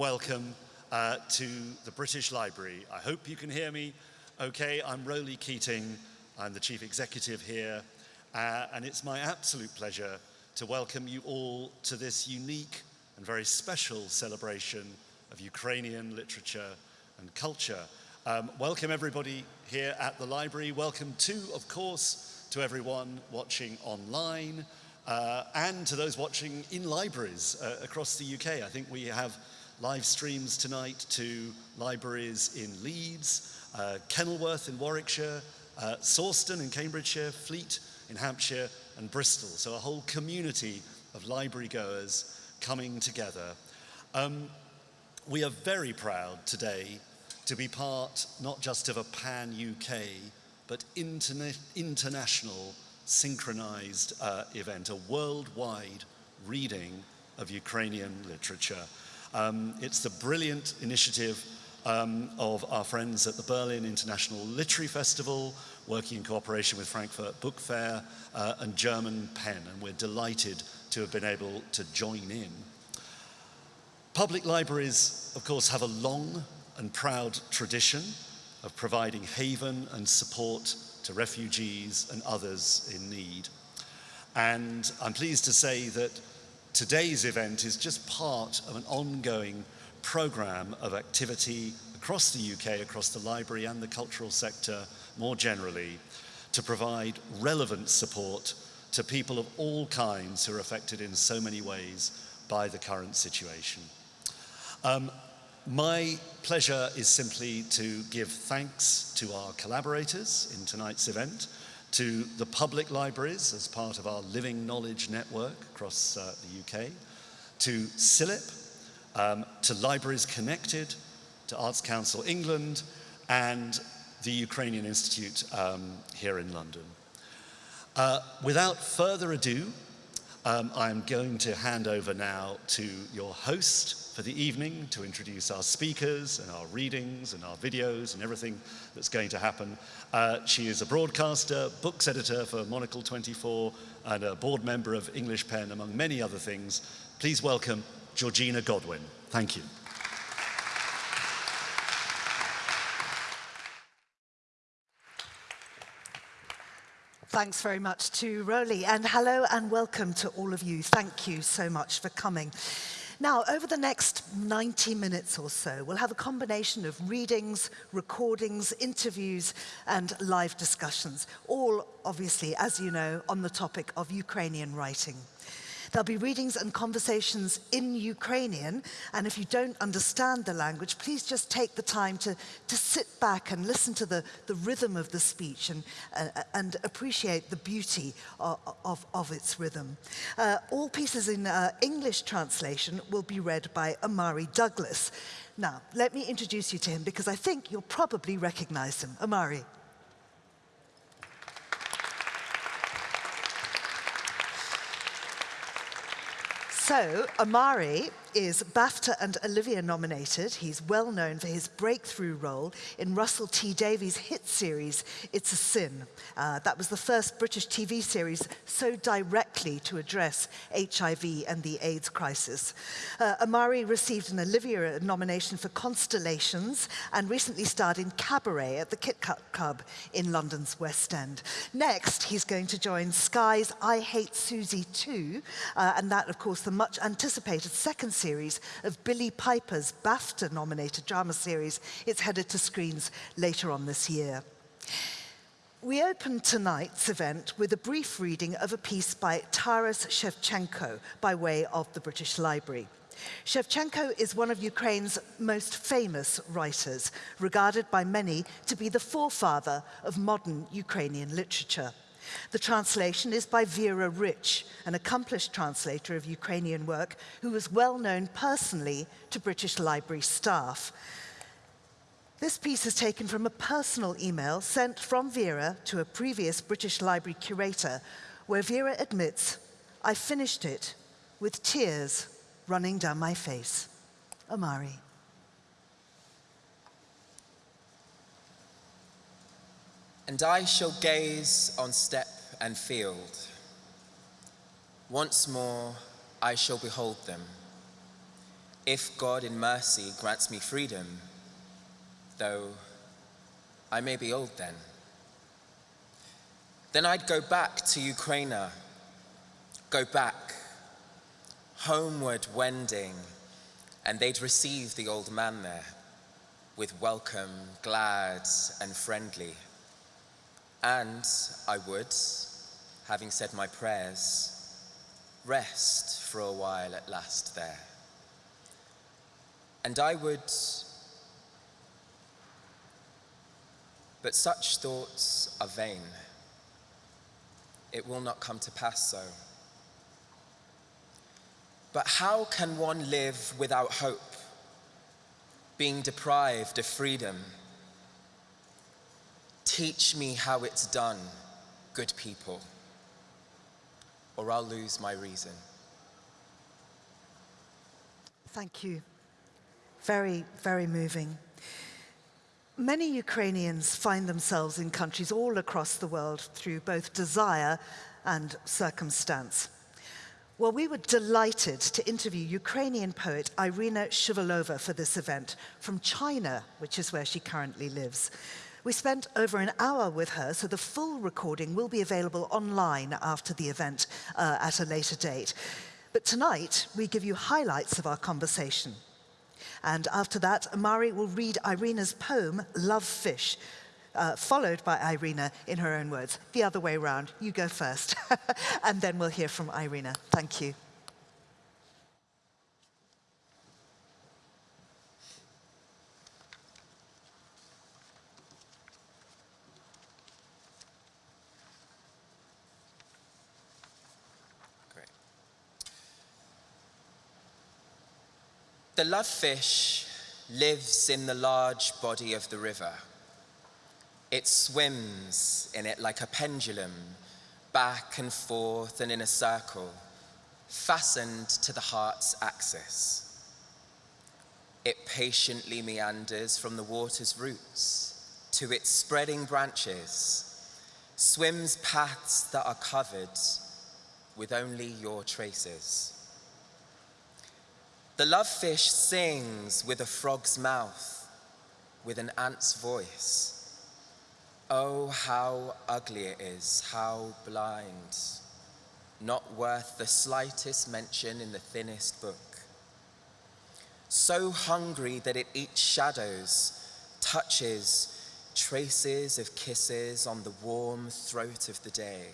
welcome uh, to the British Library. I hope you can hear me okay. I'm Roly Keating. I'm the Chief Executive here. Uh, and it's my absolute pleasure to welcome you all to this unique and very special celebration of Ukrainian literature and culture. Um, welcome everybody here at the library. Welcome too, of course, to everyone watching online uh, and to those watching in libraries uh, across the UK. I think we have live streams tonight to libraries in Leeds, uh, Kenilworth in Warwickshire, uh, Sawston in Cambridgeshire, Fleet in Hampshire, and Bristol. So a whole community of library goers coming together. Um, we are very proud today to be part not just of a pan-UK, but interna international synchronized uh, event, a worldwide reading of Ukrainian literature. Um, it's the brilliant initiative um, of our friends at the Berlin International Literary Festival, working in cooperation with Frankfurt Book Fair uh, and German Pen, and we're delighted to have been able to join in. Public libraries, of course, have a long and proud tradition of providing haven and support to refugees and others in need. And I'm pleased to say that today's event is just part of an ongoing program of activity across the UK, across the library and the cultural sector more generally, to provide relevant support to people of all kinds who are affected in so many ways by the current situation. Um, my pleasure is simply to give thanks to our collaborators in tonight's event, to the public libraries as part of our Living Knowledge Network across uh, the UK, to CILIP, um, to Libraries Connected, to Arts Council England, and the Ukrainian Institute um, here in London. Uh, without further ado, um, I'm going to hand over now to your host, for the evening to introduce our speakers and our readings and our videos and everything that's going to happen. Uh, she is a broadcaster, books editor for Monocle 24 and a board member of English Pen, among many other things. Please welcome Georgina Godwin. Thank you. Thanks very much to Roly and hello and welcome to all of you. Thank you so much for coming. Now, over the next 90 minutes or so, we'll have a combination of readings, recordings, interviews, and live discussions, all obviously, as you know, on the topic of Ukrainian writing. There'll be readings and conversations in Ukrainian, and if you don't understand the language, please just take the time to, to sit back and listen to the, the rhythm of the speech and, uh, and appreciate the beauty of, of, of its rhythm. Uh, all pieces in uh, English translation will be read by Omari Douglas. Now, let me introduce you to him because I think you'll probably recognize him. Omari. So, Omari is BAFTA and Olivier nominated. He's well known for his breakthrough role in Russell T Davies' hit series, It's a Sin. Uh, that was the first British TV series so directly to address HIV and the AIDS crisis. Uh, Omari received an Olivier nomination for Constellations and recently starred in Cabaret at the Kit Kat Club in London's West End. Next, he's going to join Sky's I Hate Susie 2, uh, and that, of course, the much anticipated second series of Billie Piper's BAFTA-nominated drama series. It's headed to screens later on this year. We opened tonight's event with a brief reading of a piece by Taras Shevchenko by way of the British Library. Shevchenko is one of Ukraine's most famous writers, regarded by many to be the forefather of modern Ukrainian literature. The translation is by Vera Rich, an accomplished translator of Ukrainian work who was well known personally to British Library staff. This piece is taken from a personal email sent from Vera to a previous British Library curator, where Vera admits, I finished it with tears running down my face. Omari. And I shall gaze on steppe and field. Once more I shall behold them. if God in mercy grants me freedom, though I may be old then. Then I'd go back to Ukraine, go back, homeward wending, and they'd receive the old man there with welcome, glad and friendly. And I would, having said my prayers, rest for a while at last there. And I would, but such thoughts are vain. It will not come to pass so. But how can one live without hope, being deprived of freedom? Teach me how it's done, good people, or I'll lose my reason. Thank you. Very, very moving. Many Ukrainians find themselves in countries all across the world through both desire and circumstance. Well, we were delighted to interview Ukrainian poet Irina Shuvalova for this event from China, which is where she currently lives. We spent over an hour with her, so the full recording will be available online after the event uh, at a later date. But tonight, we give you highlights of our conversation. And after that, Omari will read Irina's poem, Love Fish, uh, followed by Irina in her own words. The other way around, you go first. and then we'll hear from Irina. Thank you. The love fish lives in the large body of the river. It swims in it like a pendulum, back and forth and in a circle, fastened to the heart's axis. It patiently meanders from the water's roots to its spreading branches, swims paths that are covered with only your traces. The love fish sings with a frog's mouth, with an ant's voice. Oh, how ugly it is, how blind, not worth the slightest mention in the thinnest book. So hungry that it eats shadows, touches, traces of kisses on the warm throat of the day.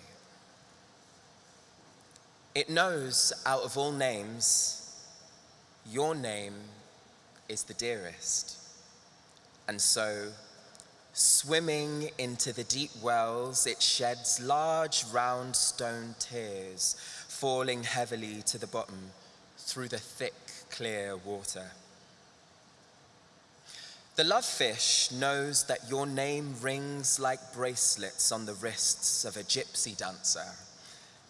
It knows out of all names, your name is the dearest. And so, swimming into the deep wells, it sheds large round stone tears, falling heavily to the bottom through the thick, clear water. The love fish knows that your name rings like bracelets on the wrists of a gypsy dancer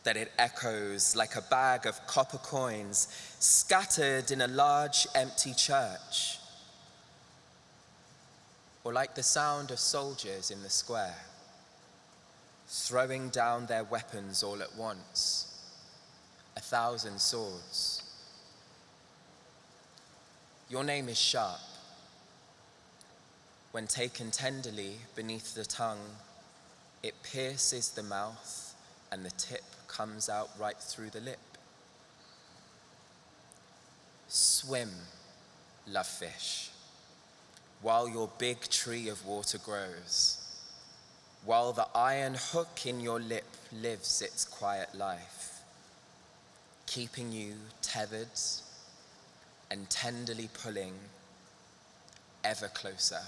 that it echoes like a bag of copper coins scattered in a large empty church, or like the sound of soldiers in the square, throwing down their weapons all at once, a thousand swords. Your name is sharp. When taken tenderly beneath the tongue, it pierces the mouth and the tip comes out right through the lip. Swim, love fish, while your big tree of water grows, while the iron hook in your lip lives its quiet life, keeping you tethered and tenderly pulling ever closer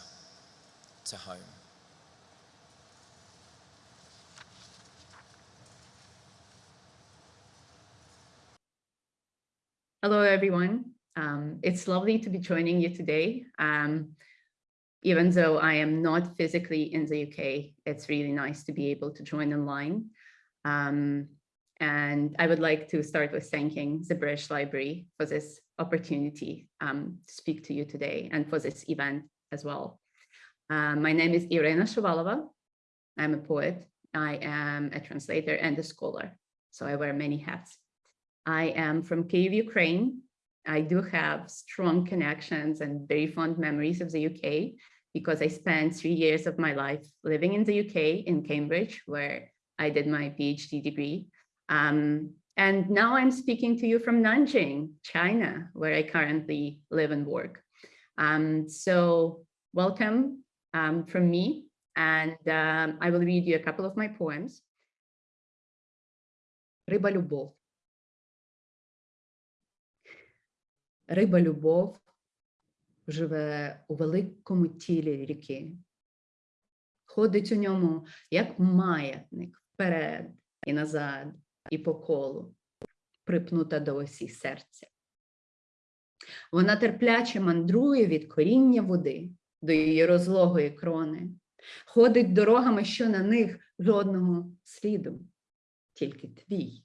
to home. Hello, everyone. Um, it's lovely to be joining you today. Um, even though I am not physically in the UK, it's really nice to be able to join online. Um, and I would like to start with thanking the British Library for this opportunity um, to speak to you today and for this event as well. Um, my name is Irina Shuvalova. I'm a poet. I am a translator and a scholar, so I wear many hats. I am from Kyiv, Ukraine, I do have strong connections and very fond memories of the UK because I spent three years of my life living in the UK in Cambridge, where I did my PhD degree. Um, and now I'm speaking to you from Nanjing, China, where I currently live and work. Um, so welcome um, from me, and um, I will read you a couple of my poems. Риба Риба любов живе у великому тілі ріки. Ходить у ньому, як маятник, вперед і назад, і по колу, припнута до осі серця. Вона терпляче мандрує від коріння води до її розлогої крони, ходить дорогами, що на них жодного сліду, тільки твій.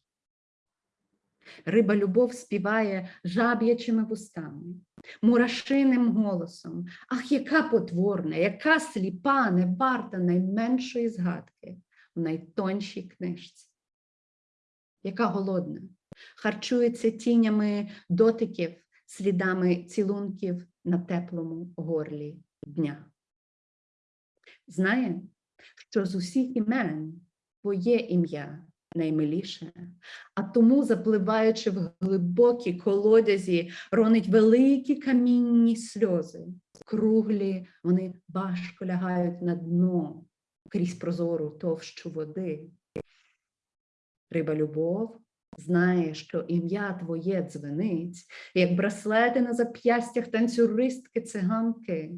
Риба любов співає жаб'ячими вустами, мурашиним голосом. Ах, яка потворна, яка сліпа, не варта найменшої згадки в найтоншій книжці. Яка голодна, харчується тінями дотиків, слідами цілунків на теплому горлі дня. Знає, що з усіх імен твоє ім'я наймиліше, а тому, запливаючи в глибокі колодязі, ронить великі камінні сльози. Круглі вони важко лягають на дно крізь прозору товщу води. Риба любов знає, що ім'я твоє дзвенить, як браслети на зап'ястях танцюристки циганки.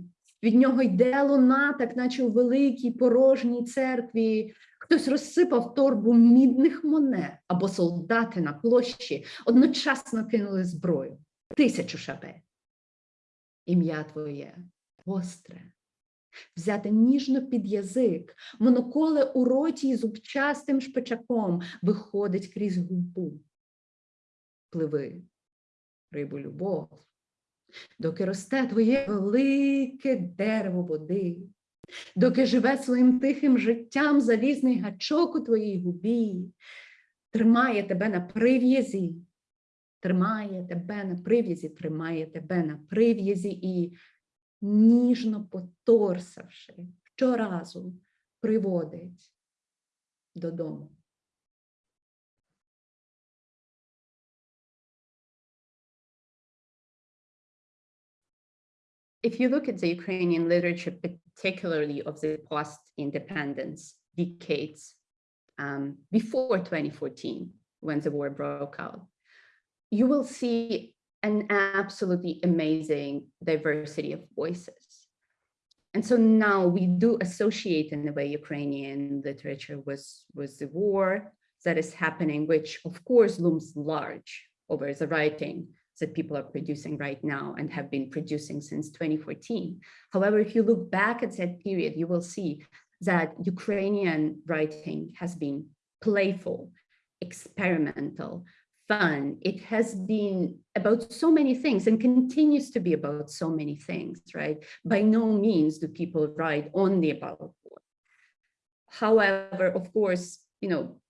Від нього йде луна, так наче у великій порожній церкві. Хтось розсипав торбу мідних монет, або солдати на площі одночасно кинули зброю. Тисячу шабель. Ім'я твоє гостре, взяте ніжно під язик, моноколе у роті із зубчастим шпичаком виходить крізь губу. Пливи, рибу любов, доки росте твоє велике дерево води, доки живе своїм тихим життям залізний гачок у твоїй губі, тримає тебе на прив'язі, тримає тебе на прив'язі, тримає тебе на прив'язі і ніжно поторсавши, щоразу приводить додому. If you look at the Ukrainian literature, particularly of the post-independence decades um, before 2014, when the war broke out, you will see an absolutely amazing diversity of voices. And so now we do associate in a way Ukrainian literature with, with the war that is happening, which of course looms large over the writing that people are producing right now and have been producing since 2014. However, if you look back at that period, you will see that Ukrainian writing has been playful, experimental, fun. It has been about so many things and continues to be about so many things, right? By no means do people write only about war. However, of course, you know,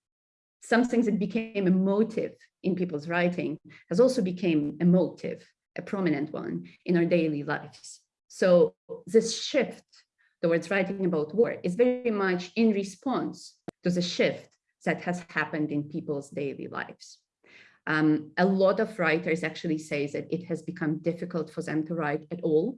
something that became a motive in people's writing has also became a motive, a prominent one in our daily lives. So this shift towards writing about war is very much in response to the shift that has happened in people's daily lives. Um, a lot of writers actually say that it has become difficult for them to write at all.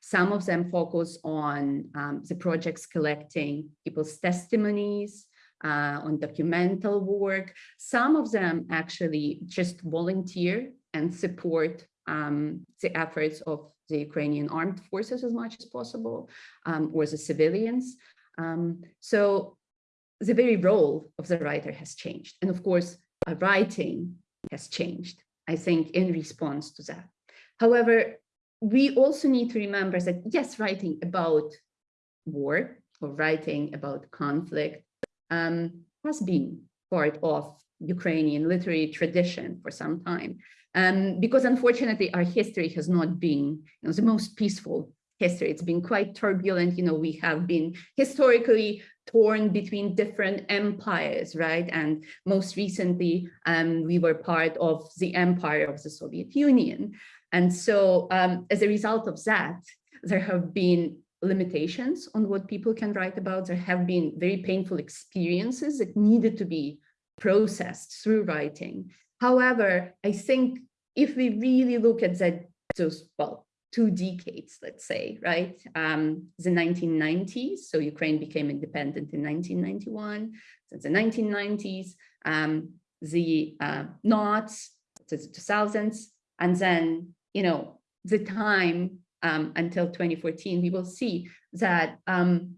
Some of them focus on um, the projects collecting people's testimonies, uh, on documental work. Some of them actually just volunteer and support um, the efforts of the Ukrainian armed forces as much as possible, um, or the civilians. Um, so the very role of the writer has changed. And of course, writing has changed, I think, in response to that. However, we also need to remember that, yes, writing about war or writing about conflict um, has been part of Ukrainian literary tradition for some time. Um, because unfortunately, our history has not been you know, the most peaceful history. It's been quite turbulent. You know, we have been historically torn between different empires, right? And most recently, um, we were part of the empire of the Soviet Union. And so um, as a result of that, there have been limitations on what people can write about. There have been very painful experiences that needed to be processed through writing. However, I think if we really look at that, those, well, two decades, let's say, right? Um, the 1990s, so Ukraine became independent in 1991, since the 1990s, um, the uh, knots, the 2000s, and then, you know, the time um, until 2014, we will see that um,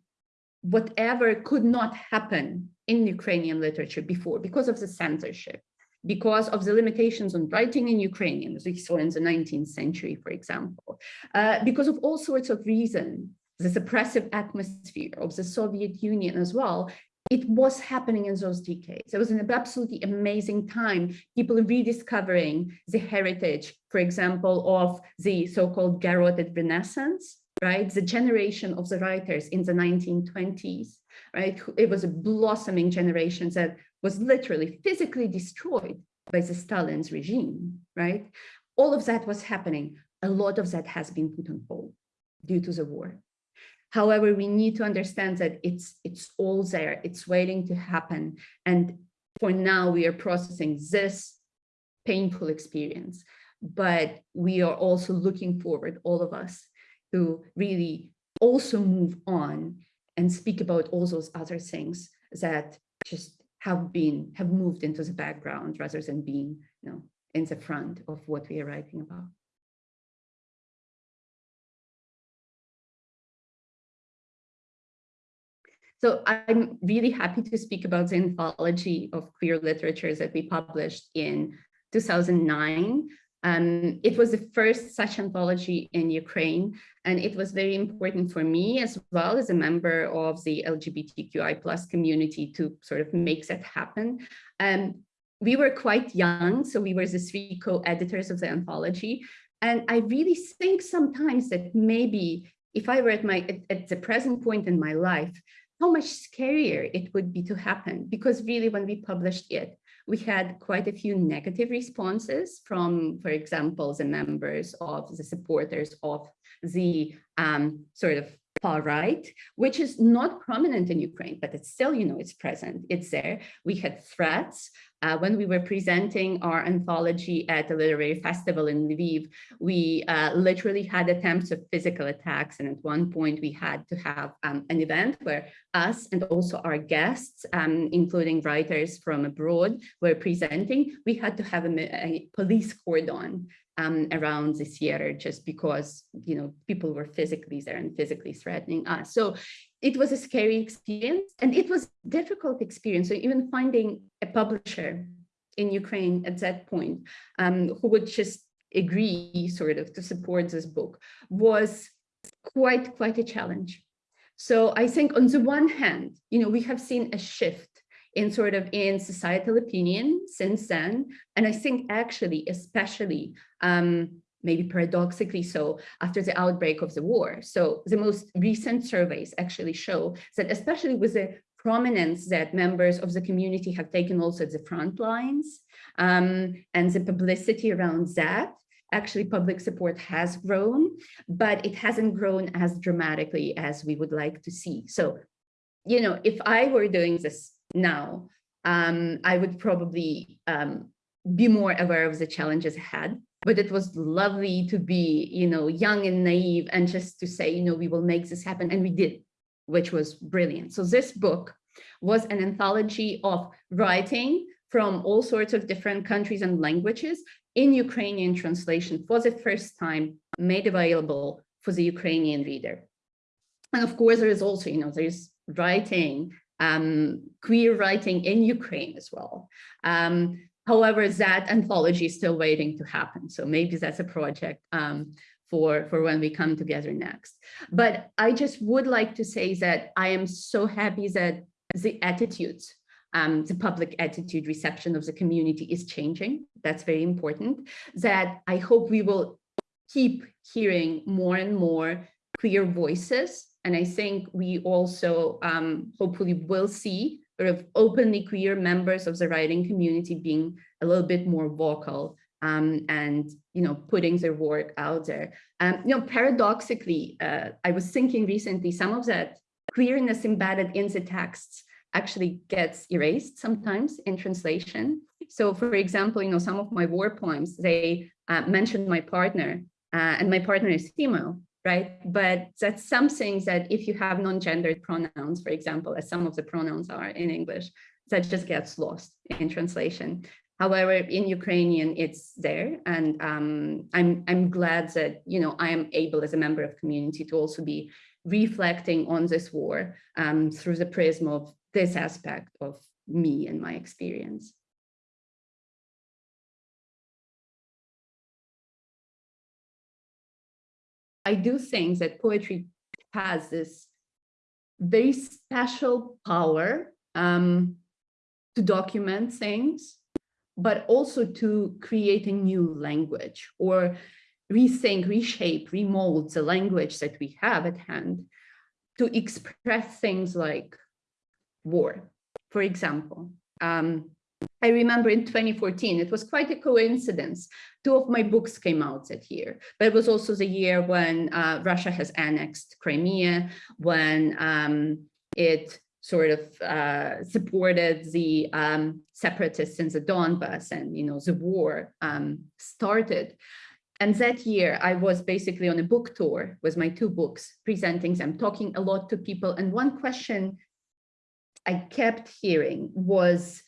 whatever could not happen in Ukrainian literature before because of the censorship, because of the limitations on writing in Ukrainian, as we saw in the 19th century, for example, uh, because of all sorts of reasons, the suppressive atmosphere of the Soviet Union as well, it was happening in those decades. It was an absolutely amazing time, people rediscovering the heritage, for example, of the so-called garroted Renaissance, right? The generation of the writers in the 1920s, right? It was a blossoming generation that was literally physically destroyed by the Stalin's regime, right? All of that was happening. A lot of that has been put on hold due to the war. However, we need to understand that it's, it's all there, it's waiting to happen. And for now, we are processing this painful experience, but we are also looking forward, all of us, to really also move on and speak about all those other things that just have been, have moved into the background rather than being, you know, in the front of what we are writing about. So I'm really happy to speak about the anthology of queer literatures that we published in 2009. Um, it was the first such anthology in Ukraine, and it was very important for me as well as a member of the LGBTQI plus community to sort of make that happen. Um, we were quite young, so we were the three co-editors of the anthology. And I really think sometimes that maybe if I were at my at, at the present point in my life, how much scarier it would be to happen because really when we published it we had quite a few negative responses from, for example, the members of the supporters of the um, sort of far right, which is not prominent in Ukraine, but it's still, you know, it's present, it's there. We had threats uh, when we were presenting our anthology at the literary festival in Lviv, we uh, literally had attempts of physical attacks. And at one point we had to have um, an event where us and also our guests, um, including writers from abroad, were presenting. We had to have a, a police cordon um, around the theater just because, you know, people were physically there and physically threatening us. So it was a scary experience and it was difficult experience. So even finding a publisher in Ukraine at that point um, who would just agree sort of to support this book was quite, quite a challenge. So I think on the one hand, you know, we have seen a shift in sort of in societal opinion since then. And I think actually, especially um, maybe paradoxically so after the outbreak of the war. So the most recent surveys actually show that especially with the prominence that members of the community have taken also at the front lines um, and the publicity around that, actually public support has grown, but it hasn't grown as dramatically as we would like to see. So, you know, if I were doing this now, um, I would probably um, be more aware of the challenges ahead but it was lovely to be, you know, young and naive and just to say, you know, we will make this happen. And we did, which was brilliant. So this book was an anthology of writing from all sorts of different countries and languages in Ukrainian translation for the first time made available for the Ukrainian reader. And of course, there is also, you know, there's writing, um, queer writing in Ukraine as well. Um, However, that anthology is still waiting to happen. So maybe that's a project um, for, for when we come together next. But I just would like to say that I am so happy that the attitudes, um, the public attitude reception of the community is changing. That's very important. That I hope we will keep hearing more and more queer voices. And I think we also um, hopefully will see sort of openly queer members of the writing community being a little bit more vocal um, and you know putting their work out there. Um, you know, paradoxically, uh, I was thinking recently, some of that queerness embedded in the texts actually gets erased sometimes in translation. So for example, you know, some of my war poems, they uh, mention my partner uh, and my partner is female, right? But that's something that if you have non-gendered pronouns, for example, as some of the pronouns are in English, that just gets lost in translation. However, in Ukrainian, it's there. And um, I'm, I'm glad that, you know, I am able as a member of community to also be reflecting on this war um, through the prism of this aspect of me and my experience. I do think that poetry has this very special power um, to document things, but also to create a new language or rethink, reshape, remold the language that we have at hand to express things like war, for example. Um, I remember in 2014, it was quite a coincidence. Two of my books came out that year, but it was also the year when uh, Russia has annexed Crimea, when um, it sort of uh, supported the um, separatists in the Donbass and, you know, the war um, started. And that year I was basically on a book tour with my two books, presenting them, talking a lot to people. And one question I kept hearing was,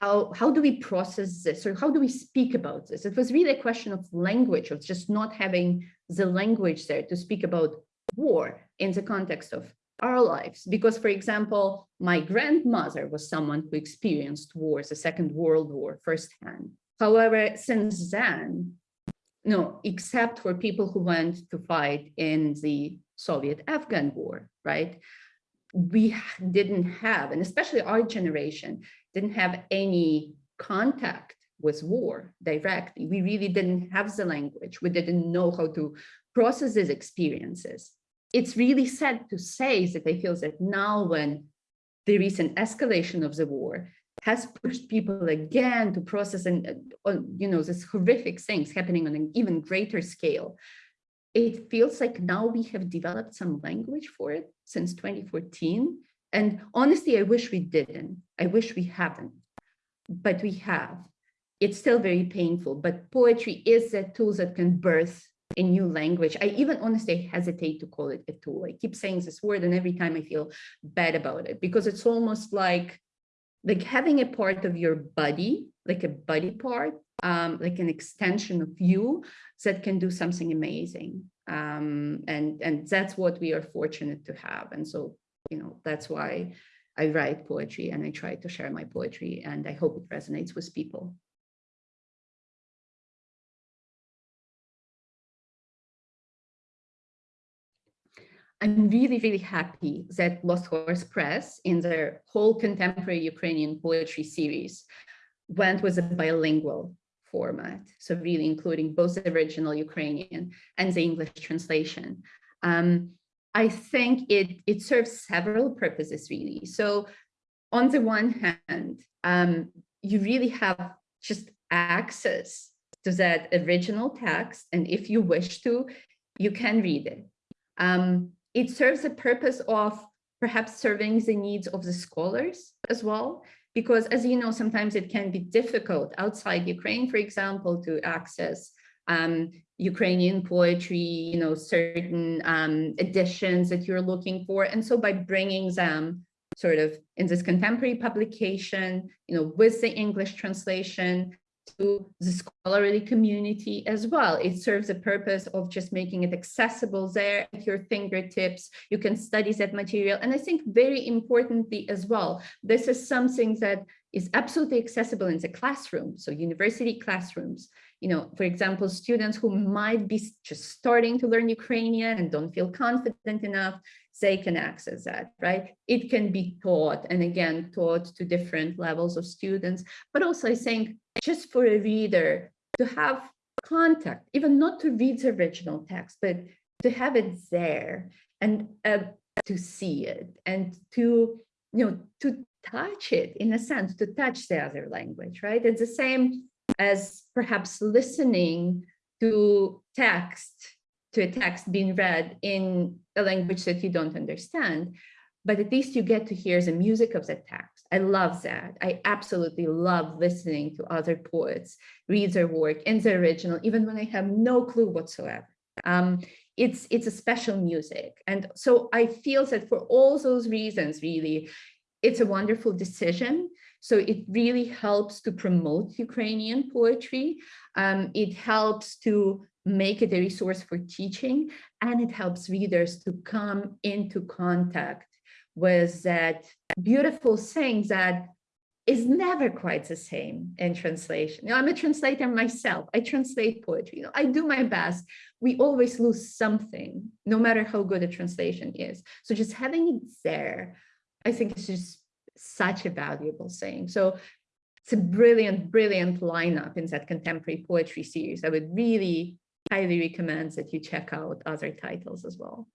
how, how do we process this or how do we speak about this? It was really a question of language, of just not having the language there to speak about war in the context of our lives. Because, for example, my grandmother was someone who experienced wars, the Second World War firsthand. However, since then, no, except for people who went to fight in the Soviet-Afghan war, right? We didn't have, and especially our generation, didn't have any contact with war directly. We really didn't have the language. We didn't know how to process these experiences. It's really sad to say that I feel that now when the recent escalation of the war has pushed people again to process and uh, you know these horrific things happening on an even greater scale it feels like now we have developed some language for it since 2014 and honestly i wish we didn't. I wish we haven't. But we have. It's still very painful but poetry is a tool that can birth a new language. I even honestly hesitate to call it a tool. I keep saying this word and every time i feel bad about it because it's almost like like having a part of your body, like a body part, um, like an extension of you that can do something amazing. Um, and, and that's what we are fortunate to have. And so, you know, that's why I write poetry and I try to share my poetry and I hope it resonates with people. I'm really, really happy that Lost Horse Press in their whole contemporary Ukrainian poetry series went with a bilingual format. So really including both the original Ukrainian and the English translation. Um, I think it, it serves several purposes really. So on the one hand, um, you really have just access to that original text. And if you wish to, you can read it. Um, it serves the purpose of perhaps serving the needs of the scholars as well, because as you know, sometimes it can be difficult outside Ukraine, for example, to access um, Ukrainian poetry, you know, certain um, editions that you're looking for. And so by bringing them sort of in this contemporary publication, you know, with the English translation, to the scholarly community as well. It serves the purpose of just making it accessible there at your fingertips. You can study that material. And I think very importantly as well, this is something that is absolutely accessible in the classroom. So university classrooms, you know, for example, students who might be just starting to learn Ukrainian and don't feel confident enough, they can access that, right? It can be taught and again, taught to different levels of students, but also I think just for a reader to have contact, even not to read the original text, but to have it there and uh, to see it and to, you know, to touch it in a sense, to touch the other language, right? It's the same as perhaps listening to text, to a text being read in a language that you don't understand, but at least you get to hear the music of the text. I love that. I absolutely love listening to other poets read their work in the original, even when I have no clue whatsoever. Um, it's, it's a special music. And so I feel that for all those reasons, really, it's a wonderful decision. So it really helps to promote Ukrainian poetry. Um, it helps to make it a resource for teaching, and it helps readers to come into contact with that beautiful thing that is never quite the same in translation. You know, I'm a translator myself. I translate poetry. You know, I do my best. We always lose something, no matter how good a translation is. So just having it there, I think is just such a valuable thing. So it's a brilliant, brilliant lineup in that contemporary poetry series. I would really highly recommend that you check out other titles as well.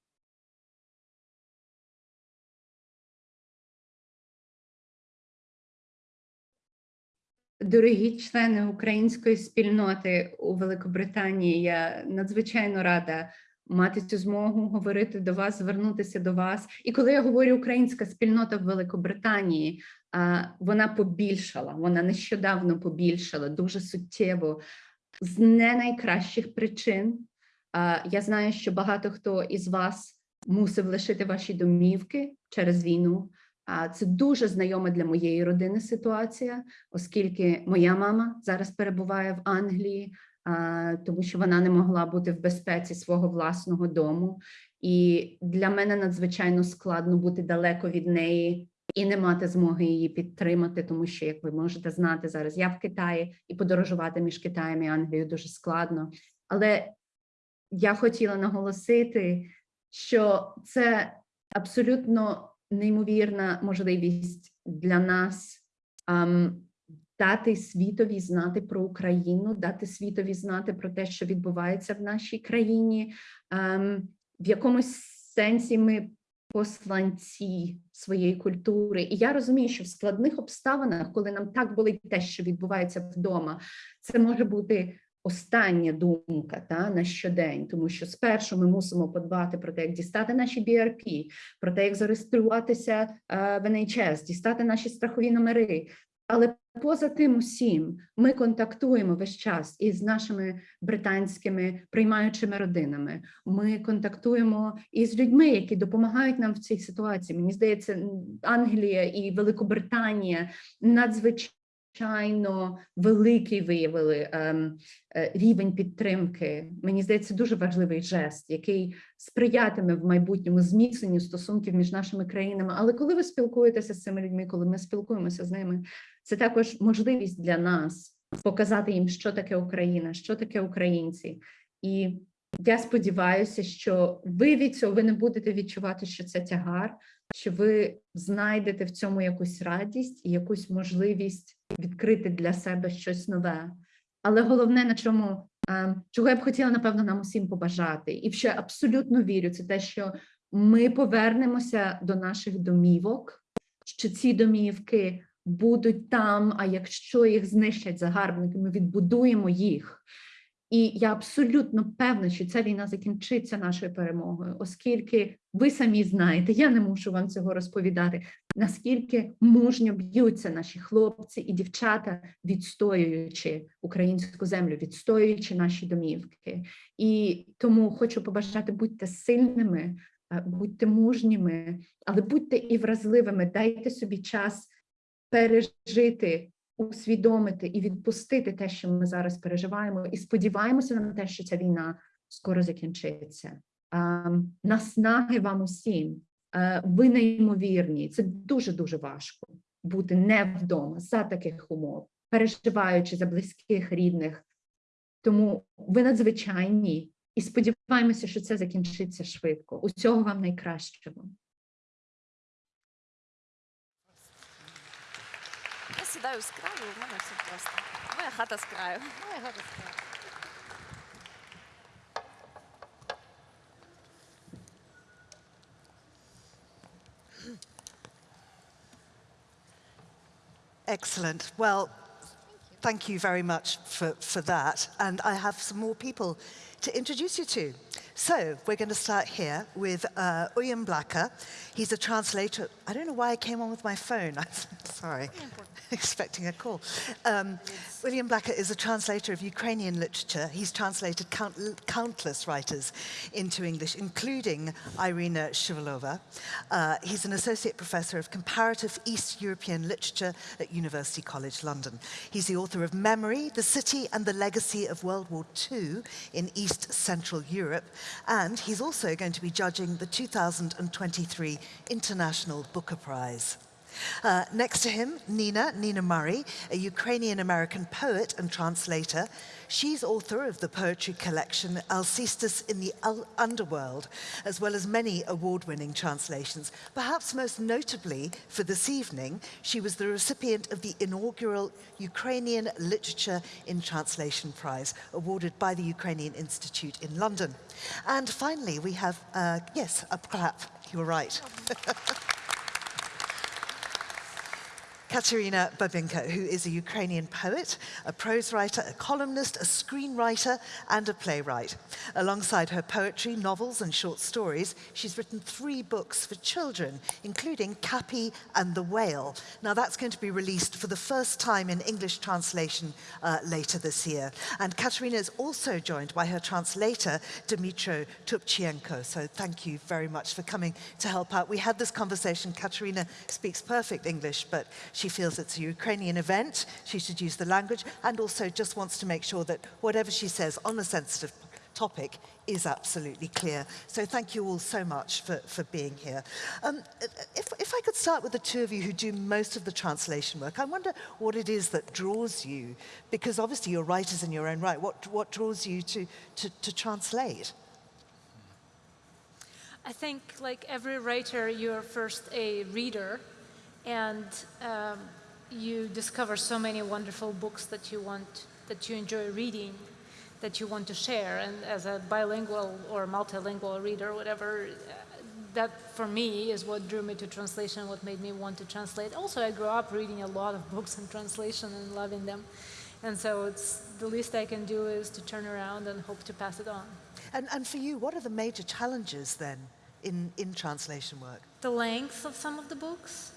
Дорогі члени української спільноти у Великобританії, я надзвичайно рада мати цю змогу говорити до вас, звернутися до вас. І коли я говорю українська спільнота в Великобританії, вона побільшала, вона нещодавно побільшала дуже суттєво з не найкращих причин. Я знаю, що багато хто із вас мусив лишити ваші домівки через війну. А це дуже знайома для моєї родини ситуація, оскільки моя мама зараз перебуває в Англії, тому що вона не могла бути в безпеці свого власного дому. І для мене надзвичайно складно бути далеко від неї і не мати змоги її підтримати, тому що, як ви можете знати, зараз я в Китаї і подорожувати між Китаєм і Англією дуже складно. Але я хотіла наголосити, що це абсолютно неймовірна можливість для нас дати світові знати про Україну, дати світові знати про те, що відбувається в нашій країні. Um, в якомусь сенсі ми посланці своєї культури. І я розумію, що в складних обставинах, коли нам так болить те, що відбувається вдома, це може бути остання думка та на щодень, тому що спершу ми мусимо подбати про те, як дістати наші BRP, про те, як зареєструватися в NHS, дістати наші страхові номери. Але поза тим усім ми контактуємо весь час із нашими британськими приймаючими родинами. Ми контактуємо із людьми, які допомагають нам в цій ситуації. Мені здається, Англія і Великобританія надзвичайно надзвичайно великий виявили ем, е, рівень підтримки. Мені здається, дуже важливий жест, який сприятиме в майбутньому зміцненню стосунків між нашими країнами. Але коли ви спілкуєтеся з цими людьми, коли ми спілкуємося з ними, це також можливість для нас показати їм, що таке Україна, що таке українці. І я сподіваюся, що ви від цього ви не будете відчувати, що це тягар, що ви знайдете в цьому якусь радість і якусь можливість відкрити для себе щось нове. Але головне, на чому ем, чого я б хотіла, напевно, нам усім побажати, і ще абсолютно вірю, це те, що ми повернемося до наших домівок, що ці домівки будуть там. А якщо їх знищать загарбники, ми відбудуємо їх. І я абсолютно певна, що ця війна закінчиться нашою перемогою, оскільки ви самі знаєте, я не мушу вам цього розповідати, наскільки мужньо б'ються наші хлопці і дівчата, відстоюючи українську землю, відстоюючи наші домівки. І тому хочу побажати будьте сильними, е, будьте мужніми, але будьте і вразливими, дайте собі час пережити усвідомити і відпустити те, що ми зараз переживаємо, і сподіваємося на те, що ця війна скоро закінчиться. Наснаги вам усім, ви неймовірні. Це дуже дуже важко бути не вдома за таких умов, переживаючи за близьких рідних. Тому ви надзвичайні і сподіваємося, що це закінчиться швидко. Усього вам найкращого. Я сідаю з краю, у мене все просто. Моя хата з краю. Моя хата з краю. Excellent. Well, thank you very much for, for that. And I have some more people to introduce you to. So we're going to start here with uh, Uilleam Blacker. He's a translator. I don't know why I came on with my phone. I'm sorry, expecting a call. Um, William Blacker is a translator of Ukrainian literature. He's translated count countless writers into English, including Irina Shuvalova. Uh, he's an associate professor of comparative East European literature at University College London. He's the author of Memory, The City and the Legacy of World War II in East Central Europe, and he's also going to be judging the 2023 International Booker Prize. Uh, next to him, Nina, Nina Murray, a Ukrainian-American poet and translator. She's author of the poetry collection Alcestis in the Underworld, as well as many award-winning translations. Perhaps most notably for this evening, she was the recipient of the inaugural Ukrainian Literature in Translation Prize, awarded by the Ukrainian Institute in London. And finally, we have, uh, yes, a clap, you were right. Katerina Babkina, who is a Ukrainian poet, a prose writer, a columnist, a screenwriter, and a playwright. Alongside her poetry, novels, and short stories, she's written three books for children, including Cappy and the Whale. Now, that's going to be released for the first time in English translation uh, later this year. And Katerina is also joined by her translator, Dmitro Tupchienko. So thank you very much for coming to help out. We had this conversation. Katerina speaks perfect English, but she feels it's a Ukrainian event, she should use the language, and also just wants to make sure that whatever she says on a sensitive topic is absolutely clear. So thank you all so much for, for being here. Um, if, if I could start with the two of you who do most of the translation work, I wonder what it is that draws you, because obviously you're writers in your own right, what, what draws you to, to, to translate? I think like every writer, you're first a reader and um, you discover so many wonderful books that you want, that you enjoy reading, that you want to share. And as a bilingual or multilingual reader, whatever, that for me is what drew me to translation, what made me want to translate. Also, I grew up reading a lot of books in translation and loving them. And so it's the least I can do is to turn around and hope to pass it on. And, and for you, what are the major challenges then in, in translation work? The length of some of the books.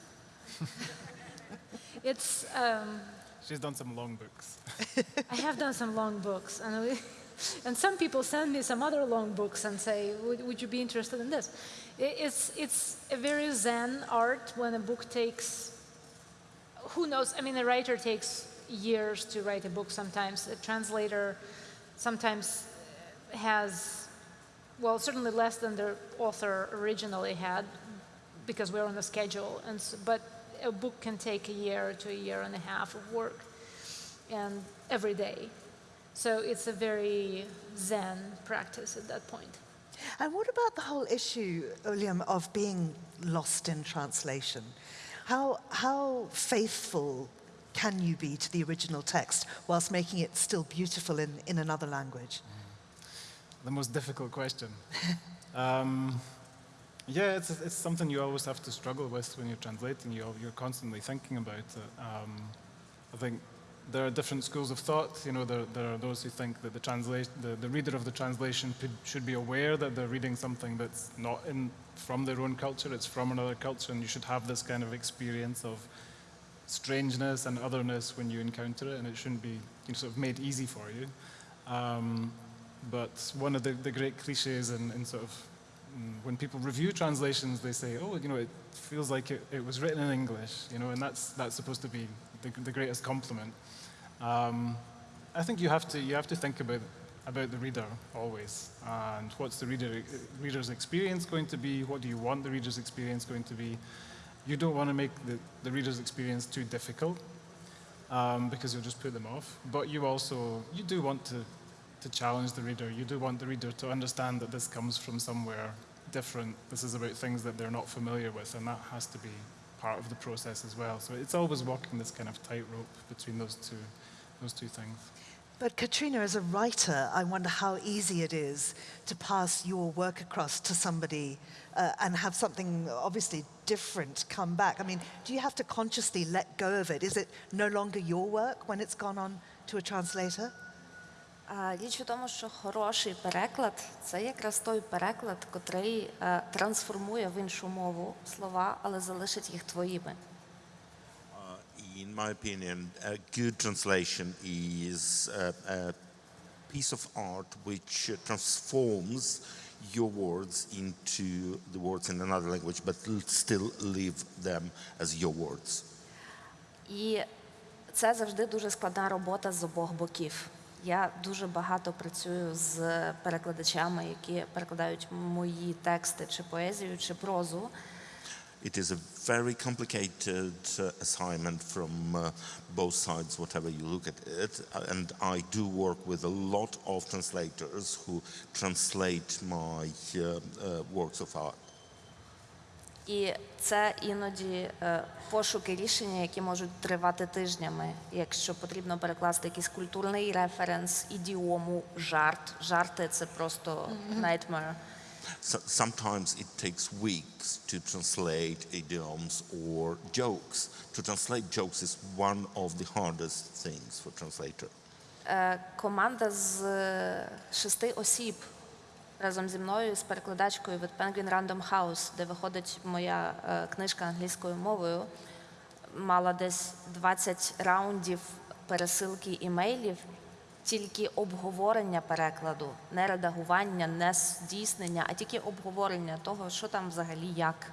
it's. Um, She's done some long books. I have done some long books, and we, and some people send me some other long books and say, "Would, would you be interested in this?" It's it's a very zen art when a book takes. Who knows? I mean, a writer takes years to write a book. Sometimes a translator, sometimes has, well, certainly less than the author originally had, because we're on a schedule. And so, but a book can take a year to a year and a half of work and every day. So it's a very zen practice at that point. And what about the whole issue, William, of being lost in translation? How, how faithful can you be to the original text whilst making it still beautiful in, in another language? The most difficult question. um, yeah, it's, it's something you always have to struggle with when you're translating. You're, you're constantly thinking about it. Um, I think there are different schools of thought. You know, there, there are those who think that the, translation, the, the reader of the translation should be aware that they're reading something that's not in, from their own culture, it's from another culture, and you should have this kind of experience of strangeness and otherness when you encounter it, and it shouldn't be you know, sort of made easy for you. Um, but one of the, the great cliches in, in sort of when people review translations, they say, oh, you know, it feels like it, it was written in English, you know, and that's, that's supposed to be the, the greatest compliment. Um, I think you have to, you have to think about, about the reader always, and what's the reader, reader's experience going to be, what do you want the reader's experience going to be. You don't want to make the, the reader's experience too difficult, um, because you'll just put them off, but you also, you do want to to challenge the reader. You do want the reader to understand that this comes from somewhere different. This is about things that they're not familiar with, and that has to be part of the process as well. So it's always walking this kind of tightrope between those two, those two things. But Katrina, as a writer, I wonder how easy it is to pass your work across to somebody uh, and have something obviously different come back. I mean, do you have to consciously let go of it? Is it no longer your work when it's gone on to a translator? Річ у тому, що хороший переклад це якраз той переклад, котрий е, трансформує в іншу мову слова, але залишить їх твоїми. In my opinion, a good translation is a, a piece of art which uh, transforms your words into the words in another language, but still leave them as your words. І це завжди дуже складна робота з обох боків. Я дуже багато працюю з перекладачами, які перекладають мої тексти, чи поезію, чи прозу. It is a very complicated uh, assignment from uh, both sides, whatever you look at it. And I do work with a lot of translators who translate my uh, uh, works of art. І це іноді е, пошуки рішення, які можуть тривати тижнями. Якщо потрібно перекласти якийсь культурний референс, ідіому, жарт. Жарти це просто nightmare. So, sometimes it takes weeks to translate idioms or jokes. To translate jokes is one of the hardest things for translator. Е, Команда з е, шести осіб разом зі мною, з перекладачкою від Penguin Random House, де виходить моя е, книжка англійською мовою, мала десь 20 раундів пересилки імейлів, тільки обговорення перекладу, не редагування, не здійснення, а тільки обговорення того, що там взагалі як.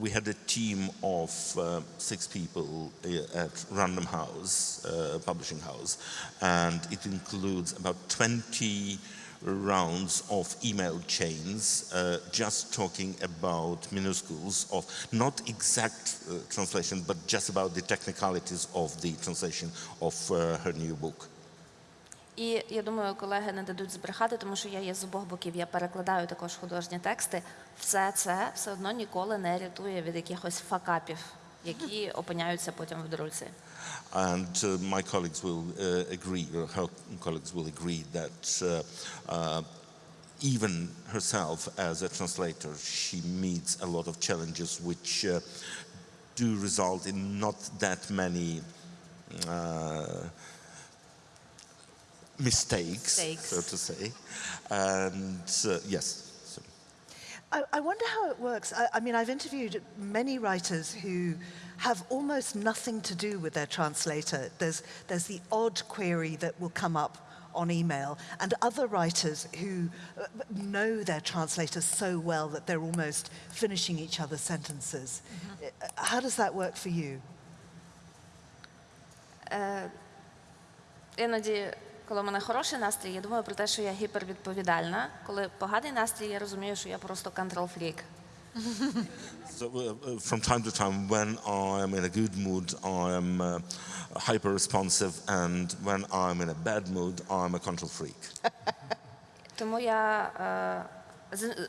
We had a team of uh, six people uh, at Random House, uh, publishing house, and it includes about 20 rounds of email chains uh, just talking about minuscules of not exact uh, translation, but just about the technicalities of the translation of uh, her new book. І я думаю, колеги не дадуть збрехати, тому що я є з обох боків. Я перекладаю також художні тексти. Все це все одно ніколи не рятує від якихось факапів, які опиняються потім в друзі. And uh, my colleagues will uh, agree, or her colleagues will agree that uh, uh, even herself as a translator, she meets a lot of challenges which uh, do result in not that many uh, mistakes, Mistakes. so to say. And uh, yes. I, I wonder how it works. I, I mean, I've interviewed many writers who have almost nothing to do with their translator. There's, there's the odd query that will come up on email, and other writers who uh, know their translator so well that they're almost finishing each other's sentences. Uh, How does that work for you? Іноді, коли в мене хороший настрій, я думаю про те, що я гіпервідповідальна. Коли поганий настрій, я розумію, що я просто контрол-фрік. So, uh, uh, from time to time, when I am in a good mood, I am uh, hyper responsive, and when I'm in a bad mood, I'm a control freak. Тому я е, з,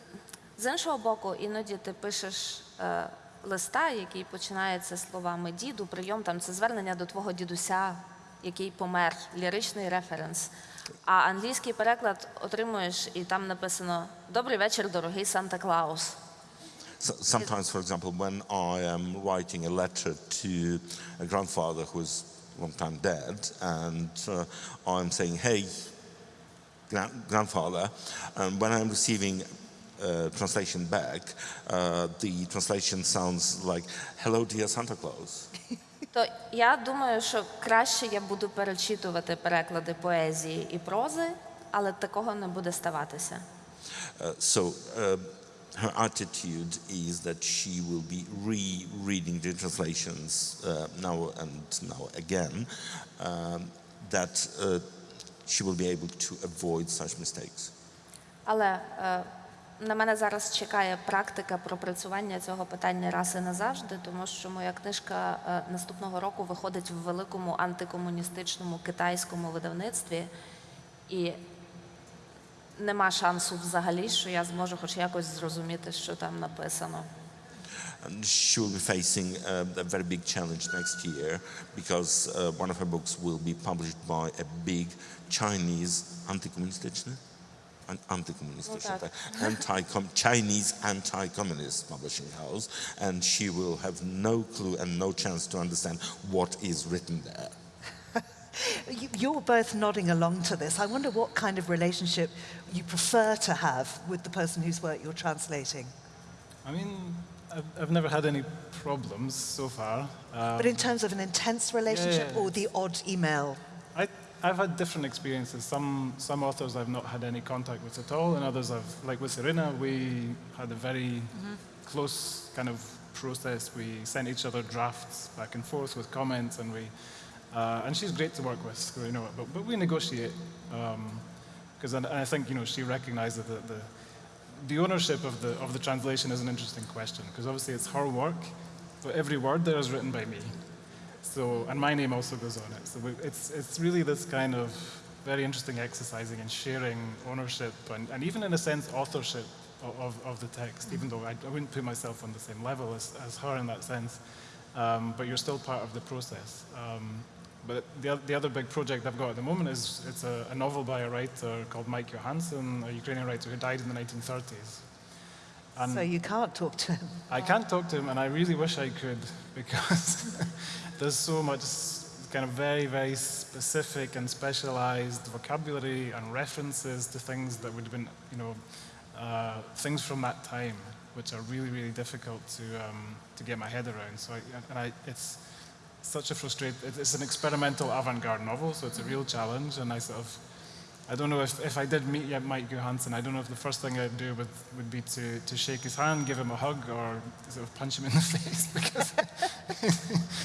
з іншого боку, іноді ти пишеш е, листа, який починається словами діду, прийом там це звернення до твого дідуся, який помер, ліричний референс. А англійський переклад отримуєш, і там написано Добрий вечір, дорогий Санта Клаус. So, sometimes, for example, when I am writing a letter to a grandfather who is long time dead, and uh, I'm saying, "Hey, gra- grandfather," and when I'm receiving uh, translation back, uh, the translation sounds like, "Hello, dear Santa Claus." То я думаю, що краще я буду перечитувати переклади поезії і прози, але такого не буде ставатися. Uh, so uh, her attitude is that she will be re-reading the translations uh, now and now again, um, that uh, she will be able to avoid such mistakes. Але е, на мене зараз чекає практика пропрацювання цього питання раз і назавжди, тому що моя книжка е, наступного року виходить в великому антикомуністичному китайському видавництві, і нема шансу взагалі, що я зможу хоч якось зрозуміти, що там написано. And she will be facing uh, a very big challenge next year because uh, one of her books will be published by a big Chinese anti-communist an anti-communist, Well, should that- I- anti-com- Chinese anti-communist publishing house, and she will have no clue and no chance to understand what is written there. You- You're both nodding along to this. I wonder what kind of relationship you prefer to have with the person whose work you're translating. I mean, I've, I've never had any problems so far. Um, But in terms of an intense relationship yeah. or the odd email? I, I've had different experiences. Some, some authors I've not had any contact with at all, and others I've, like with Serena, we had a very close kind of process. We sent each other drafts back and forth with comments, and we, uh, and she's great to work with, you know, but, but we negotiate. Because and I think, you know, she recognizes that the, the ownership of the, of the translation is an interesting question, because obviously it's her work, but every word there is written by me. So, and my name also goes on it. So we, it's, it's really this kind of very interesting exercising and sharing ownership and, and even in a sense authorship of, of, of the text, even though I, I wouldn't put myself on the same level as, as her in that sense. Um, but you're still part of the process. Um, but the, the other big project I've got at the moment is it's a, a novel by a writer called Mike Johansson, a Ukrainian writer who died in the 1930s. And so you can't talk to him. I can't talk to him, and I really wish I could because there's so much kind of very, very specific and specialized vocabulary and references to things that would have been, you know, uh, things from that time, which are really, really difficult to um, to get my head around. So, I, and I, it's such a frustrate. it- It's an experimental avant-garde novel, so it's a real challenge, and I sort of. I don't know if, if I did meet yet Mike Johansson, I don't know if the first thing I'd do would, would be to, to shake his hand, give him a hug, or sort of punch him in the face because,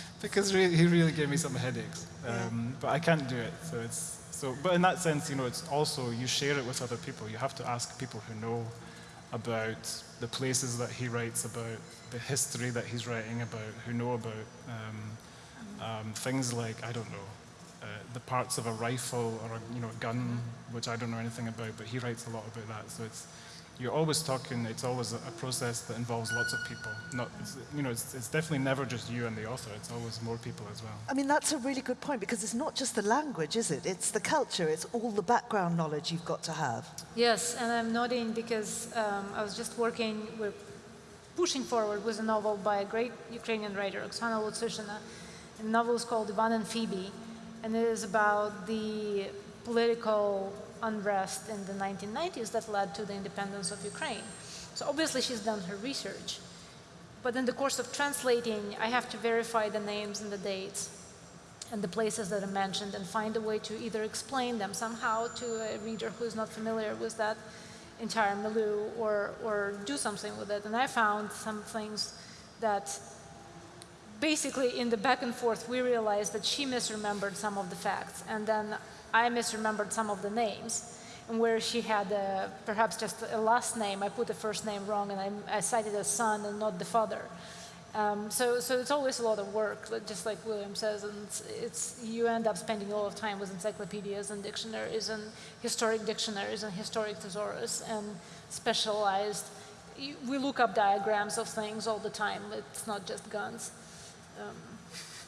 because really, he really gave me some headaches. Um, but I can't do it. So it's, so, but in that sense, you know, it's also, you share it with other people. You have to ask people who know about the places that he writes about, the history that he's writing about, who know about um, um, things like, I don't know, uh, the parts of a rifle or a you know, gun, which I don't know anything about, but he writes a lot about that. So it's, you're always talking, it's always a, a process that involves lots of people. Not, it's, you know, it's, it's definitely never just you and the author, it's always more people as well. I mean, that's a really good point because it's not just the language, is it? It's the culture, it's all the background knowledge you've got to have. Yes, and I'm nodding because um, I was just working, we're pushing forward with a novel by a great Ukrainian writer, Oksana Lutsyshyna. The novel is called Ivan and Phoebe, and it is about the political unrest in the 1990s that led to the independence of Ukraine. So obviously she's done her research. But in the course of translating, I have to verify the names and the dates and the places that are mentioned and find a way to either explain them somehow to a reader who is not familiar with that entire milieu or, or do something with it. And I found some things that basically in the back and forth we realized that she misremembered some of the facts and then I misremembered some of the names. And where she had uh, perhaps just a last name, I put the first name wrong and I, I cited a son and not the father. Um, so, so it's always a lot of work, just like William says, and it's, it's you end up spending a lot of time with encyclopedias and dictionaries and historic dictionaries and historic thesaurus and specialized. We look up diagrams of things all the time. It's not just guns. Um,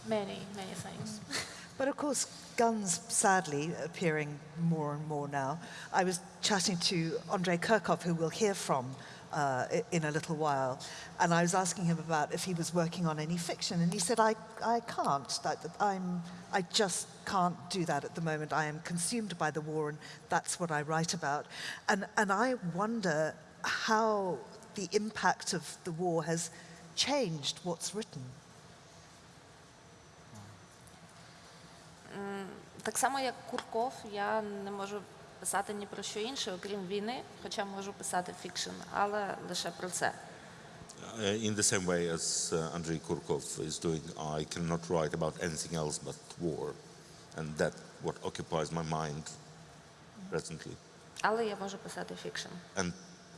many, many things. But of course, guns sadly appearing more and more now. I was chatting to Andrei Kurkov, who we'll hear from uh, in a little while, and I was asking him about if he was working on any fiction, and he said, I, I can't. I'm, I just can't do that at the moment. I am consumed by the war, and that's what I write about. And, and I wonder how the impact of the war has changed what's written. Так само, як Курков, я не можу писати ні про що інше, окрім війни, хоча можу писати фікшн, але лише про це. Uh, in the same way as uh, Andrei Kurkov is doing, I cannot write about anything else but war. And that what occupies my mind presently. Але я можу писати фікшн. And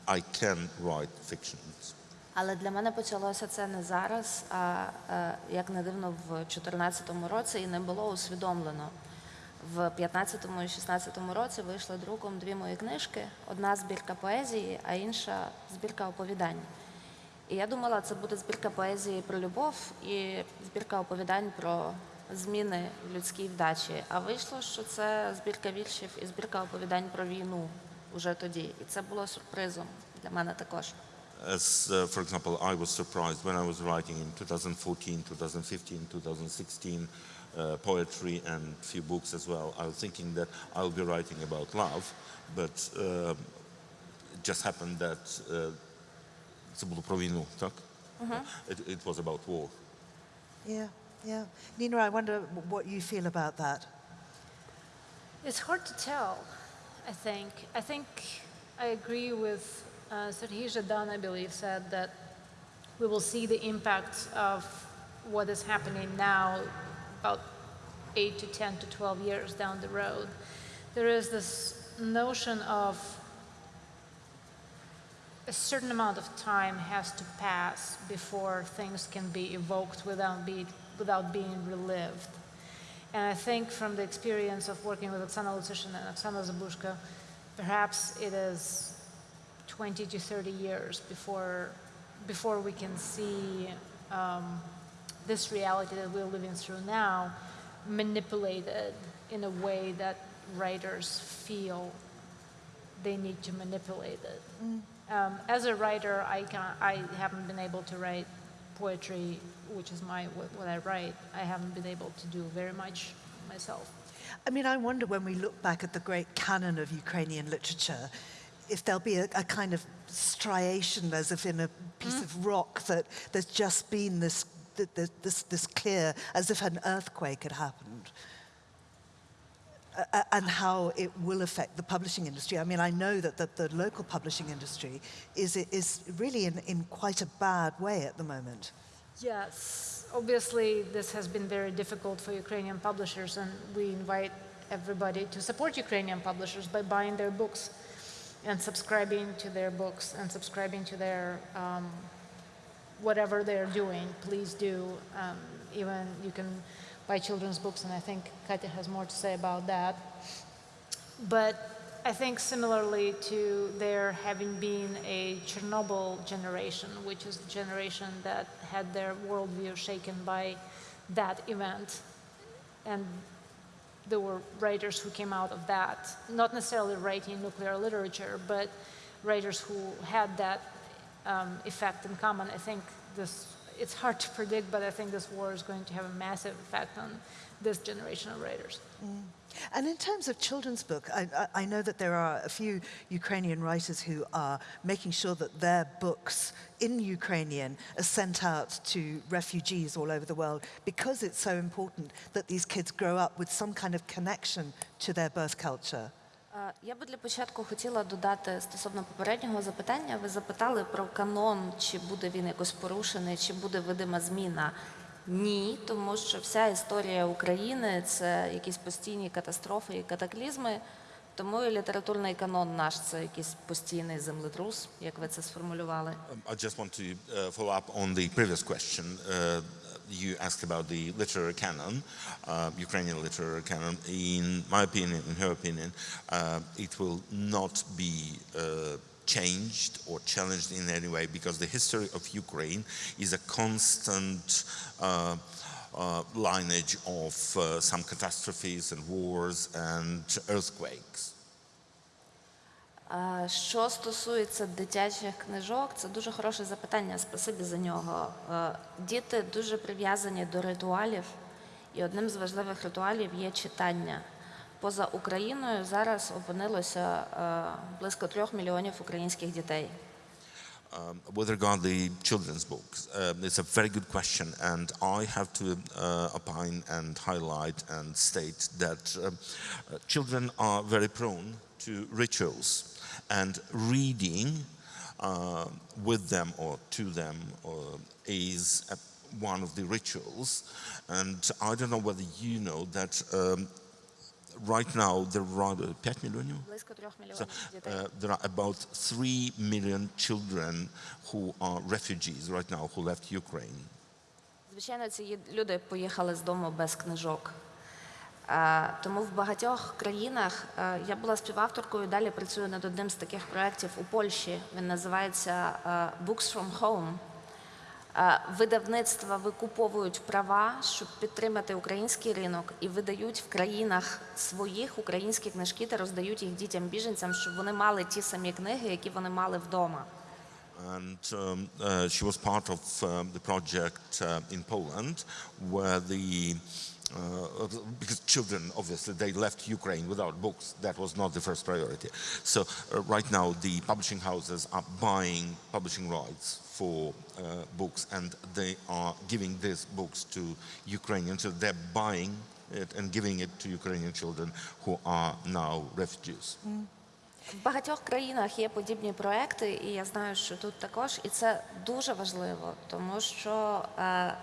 I can write fictions. Але для мене почалося це не зараз, а е, як не дивно, в 2014 році і не було усвідомлено. В 15-му і 16-му році вийшли друком дві мої книжки: одна збірка поезії, а інша збірка оповідань. І я думала, це буде збірка поезії про любов і збірка оповідань про зміни в людській вдачі. А вийшло, що це збірка віршів і збірка оповідань про війну уже тоді. І це було сюрпризом для мене також. As, uh, for example, I was surprised when I was writing in 2014, 2015, 2016 uh, poetry and few books as well. I was thinking that I'll be writing about love, but uh, it just happened that uh, це було про війну, так? It, it was about war. Yeah, yeah. Nina, I wonder what you feel about that. It's hard to tell, I think. I think I agree with uh, Dunn, I believe, said that we will see the impact of what is happening now about 8 to 10 to 12 years down the road. There is this notion of a certain amount of time has to pass before things can be evoked without, be, without being relived. And I think from the experience of working with Oksana Lutsishin and Oksana Zabuzhko, perhaps it is 20 to 30 years before, before we can see um, this reality that we're living through now manipulated in a way that writers feel they need to manipulate it. Um, as a writer, I, can, I haven't been able to write poetry, which is my what, what I write. I haven't been able to do very much myself. I mean, I wonder when we look back at the great canon of Ukrainian literature, if there'll be a, a kind of striation, as if in a piece mm. of rock, that there's just been this, th- th- this, this clear, as if an earthquake had happened. A- and how it will affect the publishing industry. I mean, I know that the, the local publishing industry is, is really in, in quite a bad way at the moment. Yes, obviously, this has been very difficult for Ukrainian publishers, and we invite everybody to support Ukrainian publishers by buying their books and subscribing to their books and subscribing to their um, whatever they're doing. Please do. Um, even you can buy children's books, and I think Katya has more to say about that. But I think similarly to there having been a Chernobyl generation, which is the generation that had their worldview shaken by that event, and there were writers who came out of that, not necessarily writing nuclear literature, but writers who had that um, effect in common. I think this, it's hard to predict, but I think this war is going to have a massive effect on this generation of writers. And in terms of children's book, I, I, I know that there are a few Ukrainian writers who are making sure that their books in Ukrainian are sent out to refugees all over the world because it's so important that these kids grow up with some kind of connection to their birth culture. Е, Я би для початку хотіла додати стосовно попереднього запитання. Ви запитали про канон, чи буде він якось порушений, чи буде видима зміна. Ні, тому що вся історія України це якісь постійні катастрофи і катаклізми. Тому і літературний канон наш це якийсь постійний землетрус, як ви це сформулювали. Um, I just want to uh, follow up on the previous question. Uh, you asked about the literary canon, uh, Ukrainian literary canon. In my opinion, in her opinion, uh, it will not be uh, changed or challenged in any way because the history of Ukraine is a constant uh, uh, lineage of uh, some catastrophes and wars and earthquakes. Що стосується дитячих книжок, це дуже хороше запитання. Спасибі за нього. Е, Діти дуже прив'язані до ритуалів, і одним з важливих ритуалів є читання. Поза Україною зараз опинилося е, близько трьох мільйонів українських дітей. Um, with regard the children's books, um, it's a very good question, and I have to uh, opine and highlight and state that um, uh, children are very prone to rituals, and reading uh, with them or to them uh, is uh, one of the rituals. And I don't know whether you know that um, right now there are uh, 5 million. Близько трьох So, мільйонів дітей. uh, there are about 3 million children who are refugees right now who left Ukraine. Звичайно, ці люди поїхали з дому без книжок. Тому в багатьох країнах е, я була співавторкою, далі працюю над одним з таких проєктів у Польщі. Він називається е, Books from Home. Е, Видавництва викуповують права, щоб підтримати український ринок, і видають в країнах своїх українські книжки та роздають їх дітям-біженцям, щоб вони мали ті самі книги, які вони мали вдома. And um, uh, she was part of um, the project uh, in Poland where the uh, because children obviously they left Ukraine without books that was not the first priority so uh, right now the publishing houses are buying publishing rights for uh, books and they are giving these books to Ukrainians so they're buying it and giving it to Ukrainian children who are now refugees. В багатьох країнах є подібні проекти, і я знаю, що тут також, і це дуже важливо, тому що е,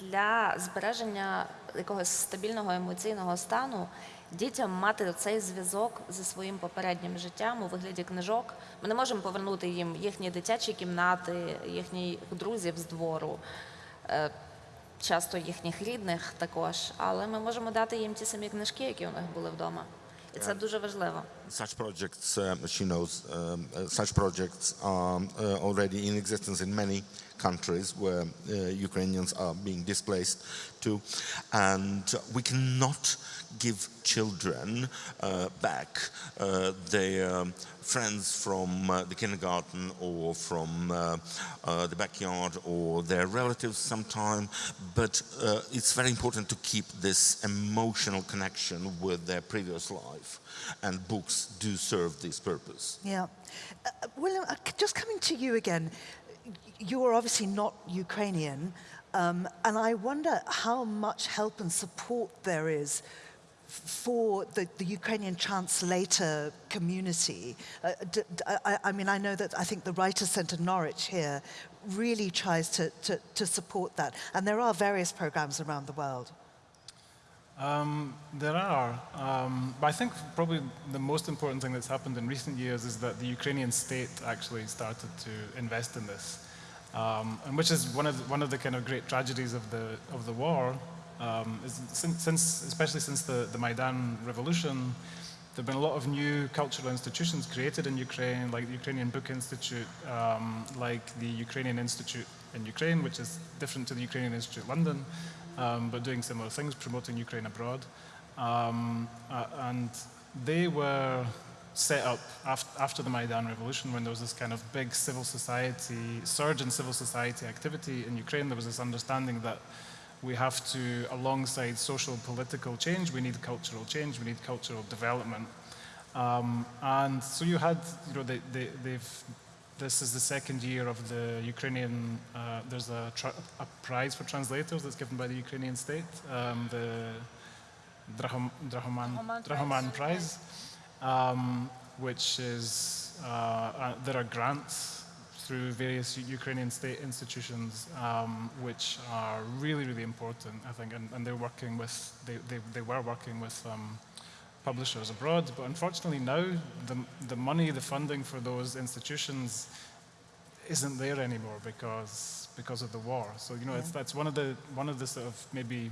для збереження якогось стабільного емоційного стану дітям мати цей зв'язок зі своїм попереднім життям у вигляді книжок. Ми не можемо повернути їм їхні дитячі кімнати, їхніх друзів з двору. е, Часто їхніх рідних також, але ми можемо дати їм ті самі книжки, які у них були вдома, і це дуже важливо. such projects, um, she knows, um, uh, such projects are uh, already in existence in many countries where uh, Ukrainians are being displaced to. And we cannot give children uh, back uh, their friends from uh, the kindergarten or from uh, uh, the backyard or their relatives sometime, but it's very important to keep this emotional connection with their previous life. And books do serve this purpose. Yeah. William, just coming to you again, you are obviously not Ukrainian, um, and I wonder how much help and support there is for the, the Ukrainian translator community. Uh, I mean, I know that I think the Writers' Centre Norwich here really tries to, to, to support that, and there are various programs around the world. Um, there are, um, but I think probably the most important thing that's happened in recent years is that the Ukrainian state actually started to invest in this, um, and which is one of the, one of the kind of great tragedies of the of the war. Um, is since, since, especially since the, the Maidan revolution, there have been a lot of new cultural institutions created in Ukraine, like the Ukrainian Book Institute, um, like the Ukrainian Institute in Ukraine, which is different to the Ukrainian Institute London, um, but doing similar things, promoting Ukraine abroad. Um, uh, and they were set up after the Maidan Revolution when there was this kind of big civil society, surge in civil society activity in Ukraine. There was this understanding that we have to, alongside social political change, we need cultural change, we need cultural development. Um, and so you had, you know, they, they, they've, this is the second year of the Ukrainian, uh, there's a, a prize for translators that's given by the Ukrainian state, um, the Drahom, Drahoman, Drahoman Drahoman Prize, um, which is, uh, uh, there are grants through various Ukrainian state institutions, um, which are really, really important, I think, and, and they're working with, they, they, they were working with um, publishers abroad, but unfortunately now the, the money, the funding for those institutions isn't there anymore because, because of the war. So, you know, it's, that's one of the, one of the sort of maybe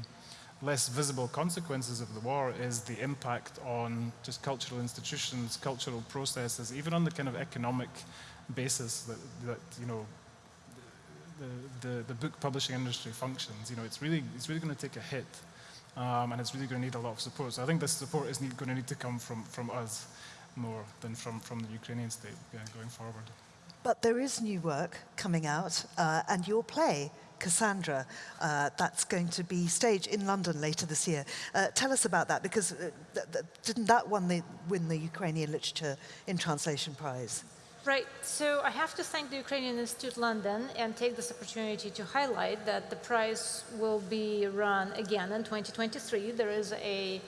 less visible consequences of the war is the impact on just cultural institutions, cultural processes, even on the kind of economic basis that, that you know, the, the, the book publishing industry functions. You know, it's really, it's really going to take a hit um, and it's really going to need a lot of support. So I think this support is need, going to need to come from, from us more than from, from the Ukrainian state going forward. But there is new work coming out, uh, and your play, Cassandra, uh, that's going to be staged in London later this year. Uh, tell us about that, because uh, th- th- didn't that one the, win the Ukrainian Literature in Translation Prize? Right. So I have to thank the Ukrainian Institute London and take this opportunity to highlight that the prize will be run again in 2023. There is a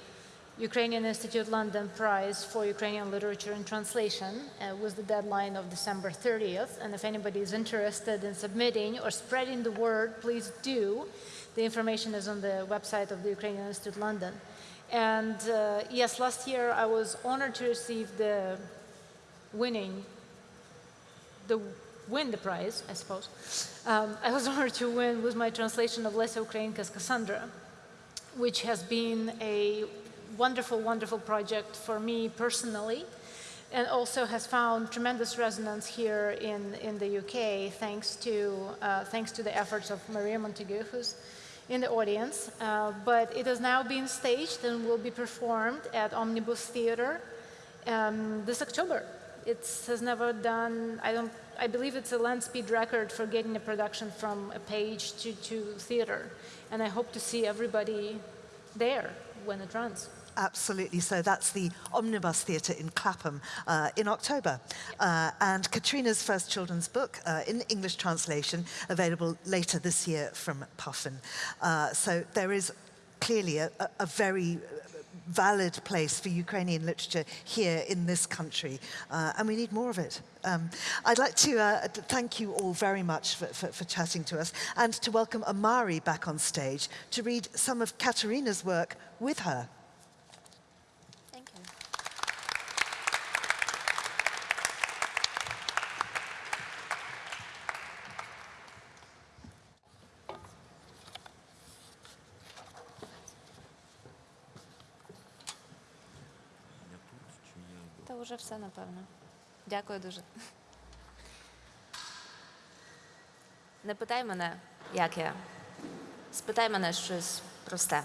Ukrainian Institute London Prize for Ukrainian Literature and Translation uh, with the deadline of December 30th. And if anybody is interested in submitting or spreading the word, please do. The information is on the website of the Ukrainian Institute London. And uh, yes, last year I was honored to receive the winning the win the prize, I suppose. Um, I was honored to win with my translation of Lesia Ukrainka's Cassandra, which has been a wonderful, wonderful project for me personally. and also has found tremendous resonance here in, in the UK thanks to, uh, thanks to the efforts of Maria Montague, who's in the audience. Uh, but it has now been staged and will be performed at Omnibus Theatre um, this October. It has never done, I don't, I believe it's a land speed record for getting a production from a page to, to theater. And I hope to see everybody there when it runs. Absolutely. So that's the Omnibus Theatre in Clapham uh, in October. Uh, and Katrina's first children's book uh, in English translation available later this year from Puffin. Uh, so there is clearly a, a, a very valid place for Ukrainian literature here in this country, uh, and we need more of it. Um, I'd like to uh, thank you all very much for, for, for, chatting to us and to welcome Omari back on stage to read some of Katerina's work with her. Вже все, напевно. Дякую дуже. Не питай мене, як я. Спитай мене щось просте.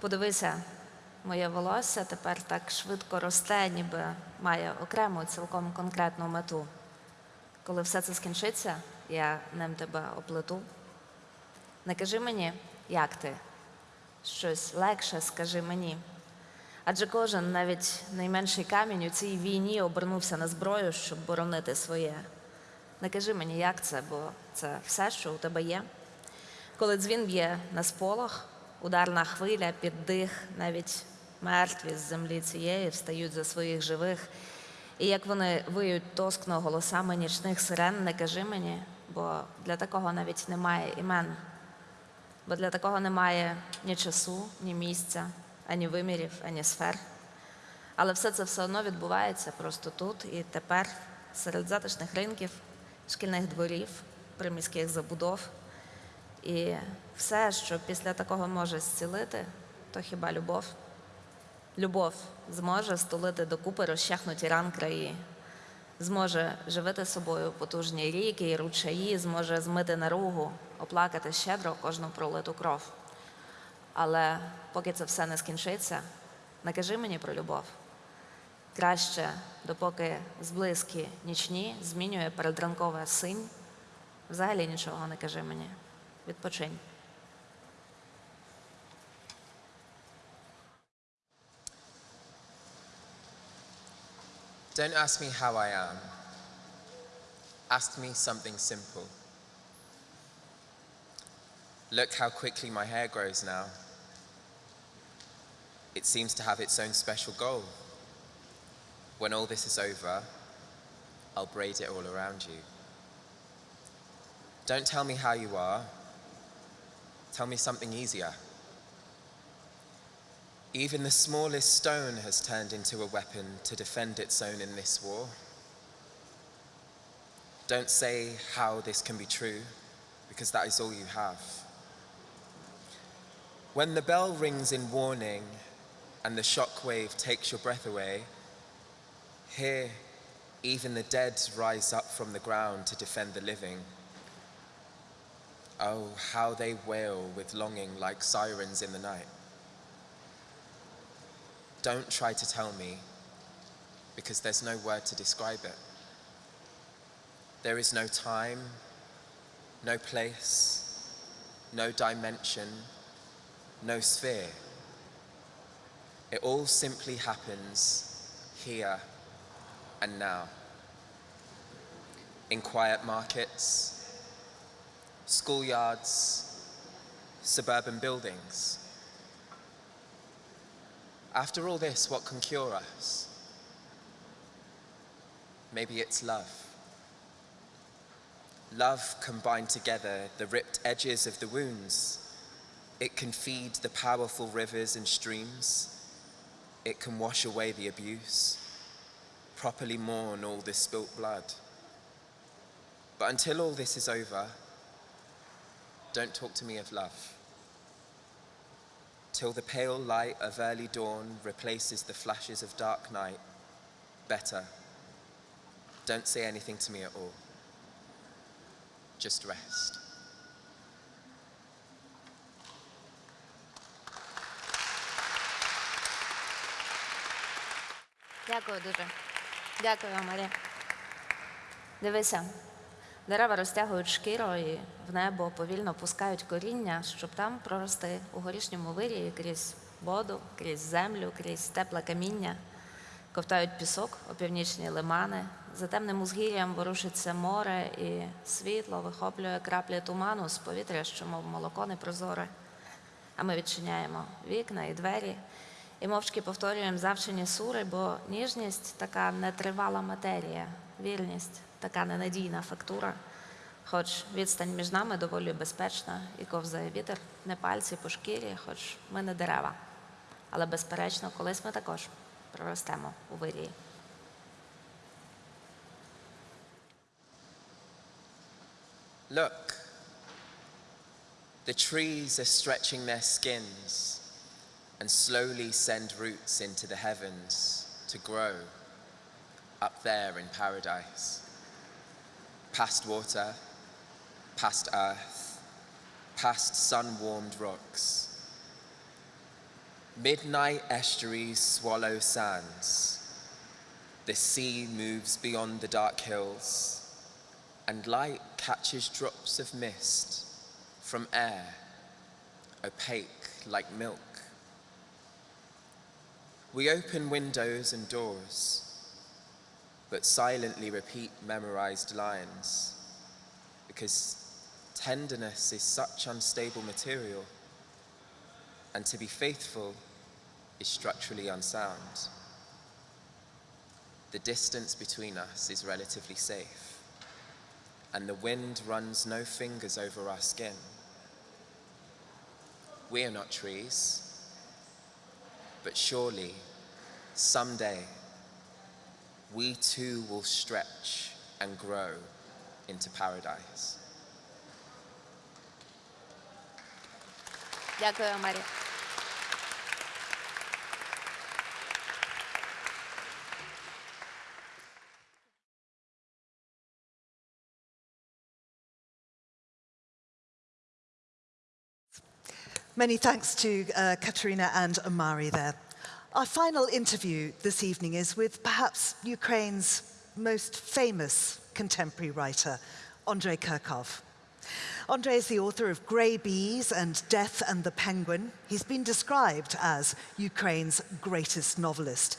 Подивися, моє волосся тепер так швидко росте, ніби має окрему, цілком конкретну мету. Коли все це скінчиться, я ним тебе оплету. Не кажи мені, як ти. Щось легше скажи мені. Адже кожен, навіть найменший камінь у цій війні обернувся на зброю, щоб боронити своє. Не кажи мені, як це, бо це все, що у тебе є. Коли дзвін б'є на сполох, ударна хвиля, піддих, навіть мертві з землі цієї встають за своїх живих. І як вони виють тоскно голосами нічних сирен, не кажи мені, бо для такого навіть немає імен, бо для такого немає ні часу, ні місця ані вимірів, ані сфер. Але все це все одно відбувається просто тут і тепер, серед затишних ринків, шкільних дворів, приміських забудов. І все, що після такого може зцілити, то хіба любов. Любов зможе стулити докупи розчахнуті ран краї, зможе живити собою потужні ріки і ручаї, зможе змити наругу, оплакати щедро кожну пролиту кров. Але поки це все не скінчиться, не кажи мені про любов. Краще, допоки зблизькі нічні змінює передранкове синь, взагалі нічого не кажи мені. Відпочинь. Don't ask me how I am. Ask me something simple. Look how quickly my hair grows now. It seems to have its own special goal. When all this is over, I'll braid it all around you. Don't tell me how you are. Tell me something easier. Even the smallest stone has turned into a weapon to defend its own in this war. Don't say how this can be true, because that is all you have. When the bell rings in warning and the shockwave takes your breath away, here even the dead rise up from the ground to defend the living. Oh, how they wail with longing like sirens in the night. Don't try to tell me, because there's no word to describe it. There is no time, no place, no dimension, no sphere. It all simply happens here and now. In quiet markets, schoolyards, suburban buildings. After all this, what can cure us? Maybe it's love. Love combined together the ripped edges of the wounds it can feed the powerful rivers and streams. It can wash away the abuse, properly mourn all this spilt blood. But until all this is over, don't talk to me of love. Till the pale light of early dawn replaces the flashes of dark night, better. Don't say anything to me at all. Just rest. Дякую дуже. Дякую, Марія. Дивися, дерева розтягують шкіру і в небо повільно пускають коріння, щоб там прорости у горішньому вирії крізь воду, крізь землю, крізь тепле каміння. Ковтають пісок у північні лимани. За темним узгір'ям ворушиться море, і світло вихоплює краплі туману з повітря, що мов молоко непрозоре. А ми відчиняємо вікна і двері і мовчки повторюємо завчені сури, бо ніжність така нетривала матерія, вільність така ненадійна фактура. Хоч відстань між нами доволі безпечна і ковзає вітер, не пальці по шкірі, хоч ми не дерева. Але безперечно, колись ми також проростемо у вирії. Look, the trees are stretching their skins and slowly send roots into the heavens to grow up there in paradise. Past water, past earth, past sun warmed rocks. Midnight estuaries swallow sands. The sea moves beyond the dark hills, and light catches drops of mist from air, opaque like milk. We open windows and doors, but silently repeat memorized lines because tenderness is such unstable material, and to be faithful is structurally unsound. The distance between us is relatively safe, and the wind runs no fingers over our skin. We are not trees, but surely someday we too will stretch and grow into paradise. Дякую, Марія. Many thanks to uh, Katerina and Omari there. Our final interview this evening is with perhaps Ukraine's most famous contemporary writer, Andrei Kurkov. Andrei is the author of Grey Bees and Death and the Penguin. He's been described as Ukraine's greatest novelist.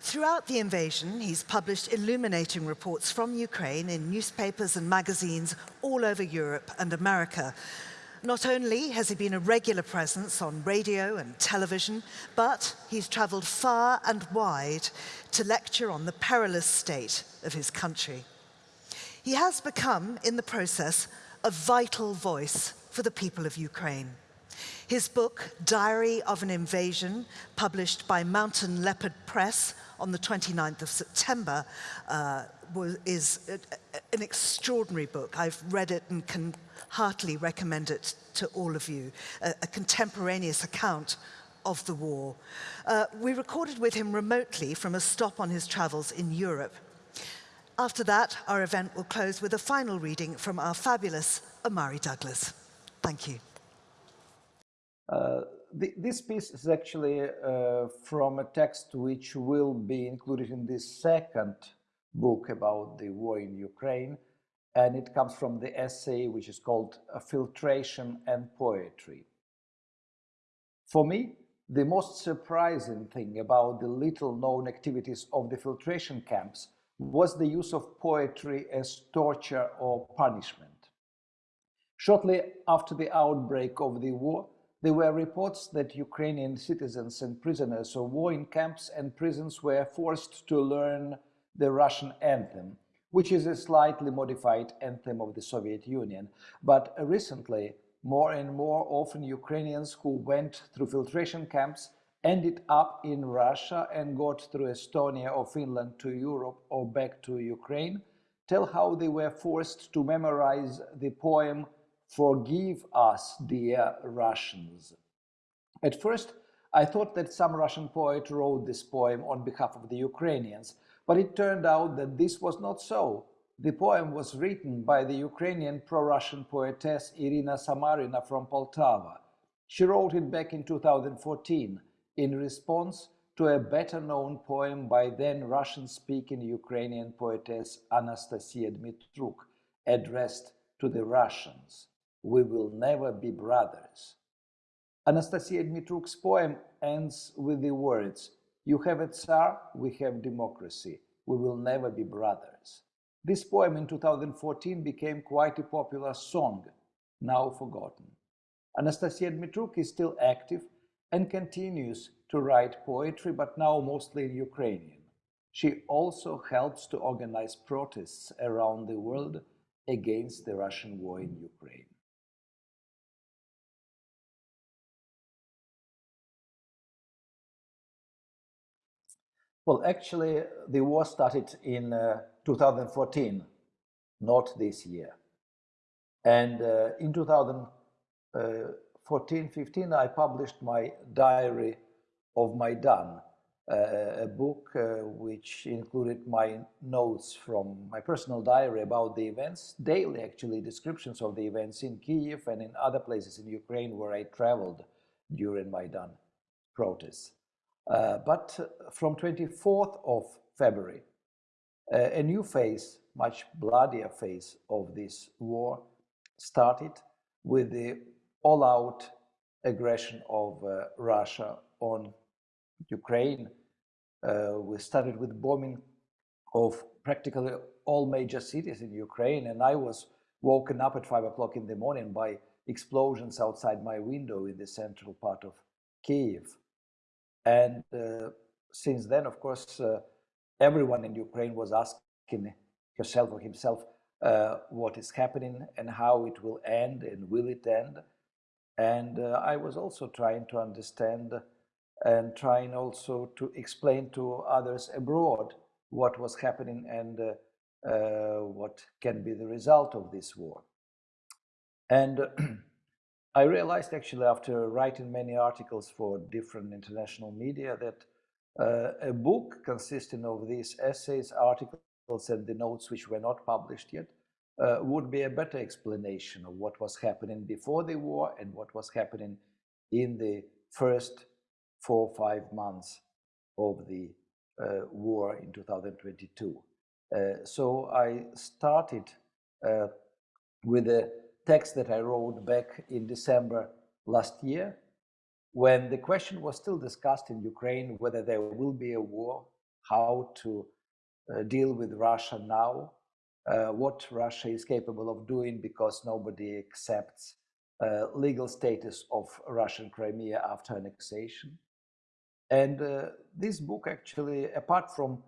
Throughout the invasion, he's published illuminating reports from Ukraine in newspapers and magazines all over Europe and America. Not only has he been a regular presence on radio and television, but he's travelled far and wide to lecture on the perilous state of his country. He has become, in the process, a vital voice for the people of Ukraine. His book, Diary of an Invasion, published by Mountain Leopard Press on the 29th of September, uh, was, is an extraordinary book. I've read it and can heartily recommend it to all of you, a, a contemporaneous account of the war. Uh, we recorded with him remotely from a stop on his travels in Europe. After that, our event will close with a final reading from our fabulous Omari Douglas. Thank you. Uh, this piece is actually uh, from a text which will be included in this second book about the war in Ukraine, and it comes from the essay which is called Filtration and Poetry. For me, the most surprising thing about the little-known activities of the filtration camps was the use of poetry as torture or punishment. Shortly after the outbreak of the war, there were reports that Ukrainian citizens and prisoners of war in camps and prisons were forced to learn the Russian anthem, which is a slightly modified anthem of the Soviet Union. But recently, more and more often Ukrainians who went through filtration camps ended up in Russia and got through Estonia or Finland to Europe or back to Ukraine, tell how they were forced to memorize the poem Forgive Us, Dear Russians. At first, I thought that some Russian poet wrote this poem on behalf of the Ukrainians, but it turned out that this was not so. The poem was written by the Ukrainian pro-Russian poetess Irina Samarina from Poltava. She wrote it back in 2014 in response to a better-known poem by then Russian-speaking Ukrainian poetess Anastasia Dmitruk, addressed to the Russians. We will never be brothers. Anastasia Dmitruk's poem ends with the words, you have a Tsar, we have democracy. We will never be brothers. This poem in 2014 became quite a popular song, now forgotten. Anastasia Dmitruk is still active and continues to write poetry, but now mostly in Ukrainian. She also helps to organize protests around the world against the Russian war in Ukraine. Well, actually, the war started in uh, 2014, not this year. And uh, in 2014 15, I published my diary of Maidan, uh, a book uh, which included my notes from my personal diary about the events, daily actually descriptions of the events in Kiev and in other places in Ukraine where I traveled during Maidan protests. Uh, but from 24th of February, uh, a new phase, much bloodier phase of this war started with the all-out aggression of uh, Russia on Ukraine. Uh, we started with bombing of practically all major cities in Ukraine, and I was woken up at five o'clock in the morning by explosions outside my window in the central part of Kiev. And uh, since then, of course, uh, everyone in Ukraine was asking herself or himself uh, what is happening and how it will end and will it end. And I was also trying to understand and trying also to explain to others abroad what was happening and uh, uh, what can be the result of this war. And I realized actually after writing many articles for different international media that uh, a book consisting of these essays, articles, and the notes which were not published yet uh, would be a better explanation of what was happening before the war and what was happening in the first four or five months of the uh, war in 2022. Uh, so I started uh, with a text that I wrote back in December last year, when the question was still discussed in Ukraine whether there will be a war, how to uh, deal with Russia now, uh, what Russia is capable of doing because nobody accepts uh, legal status of Russian Crimea after annexation. And uh, this book actually, apart from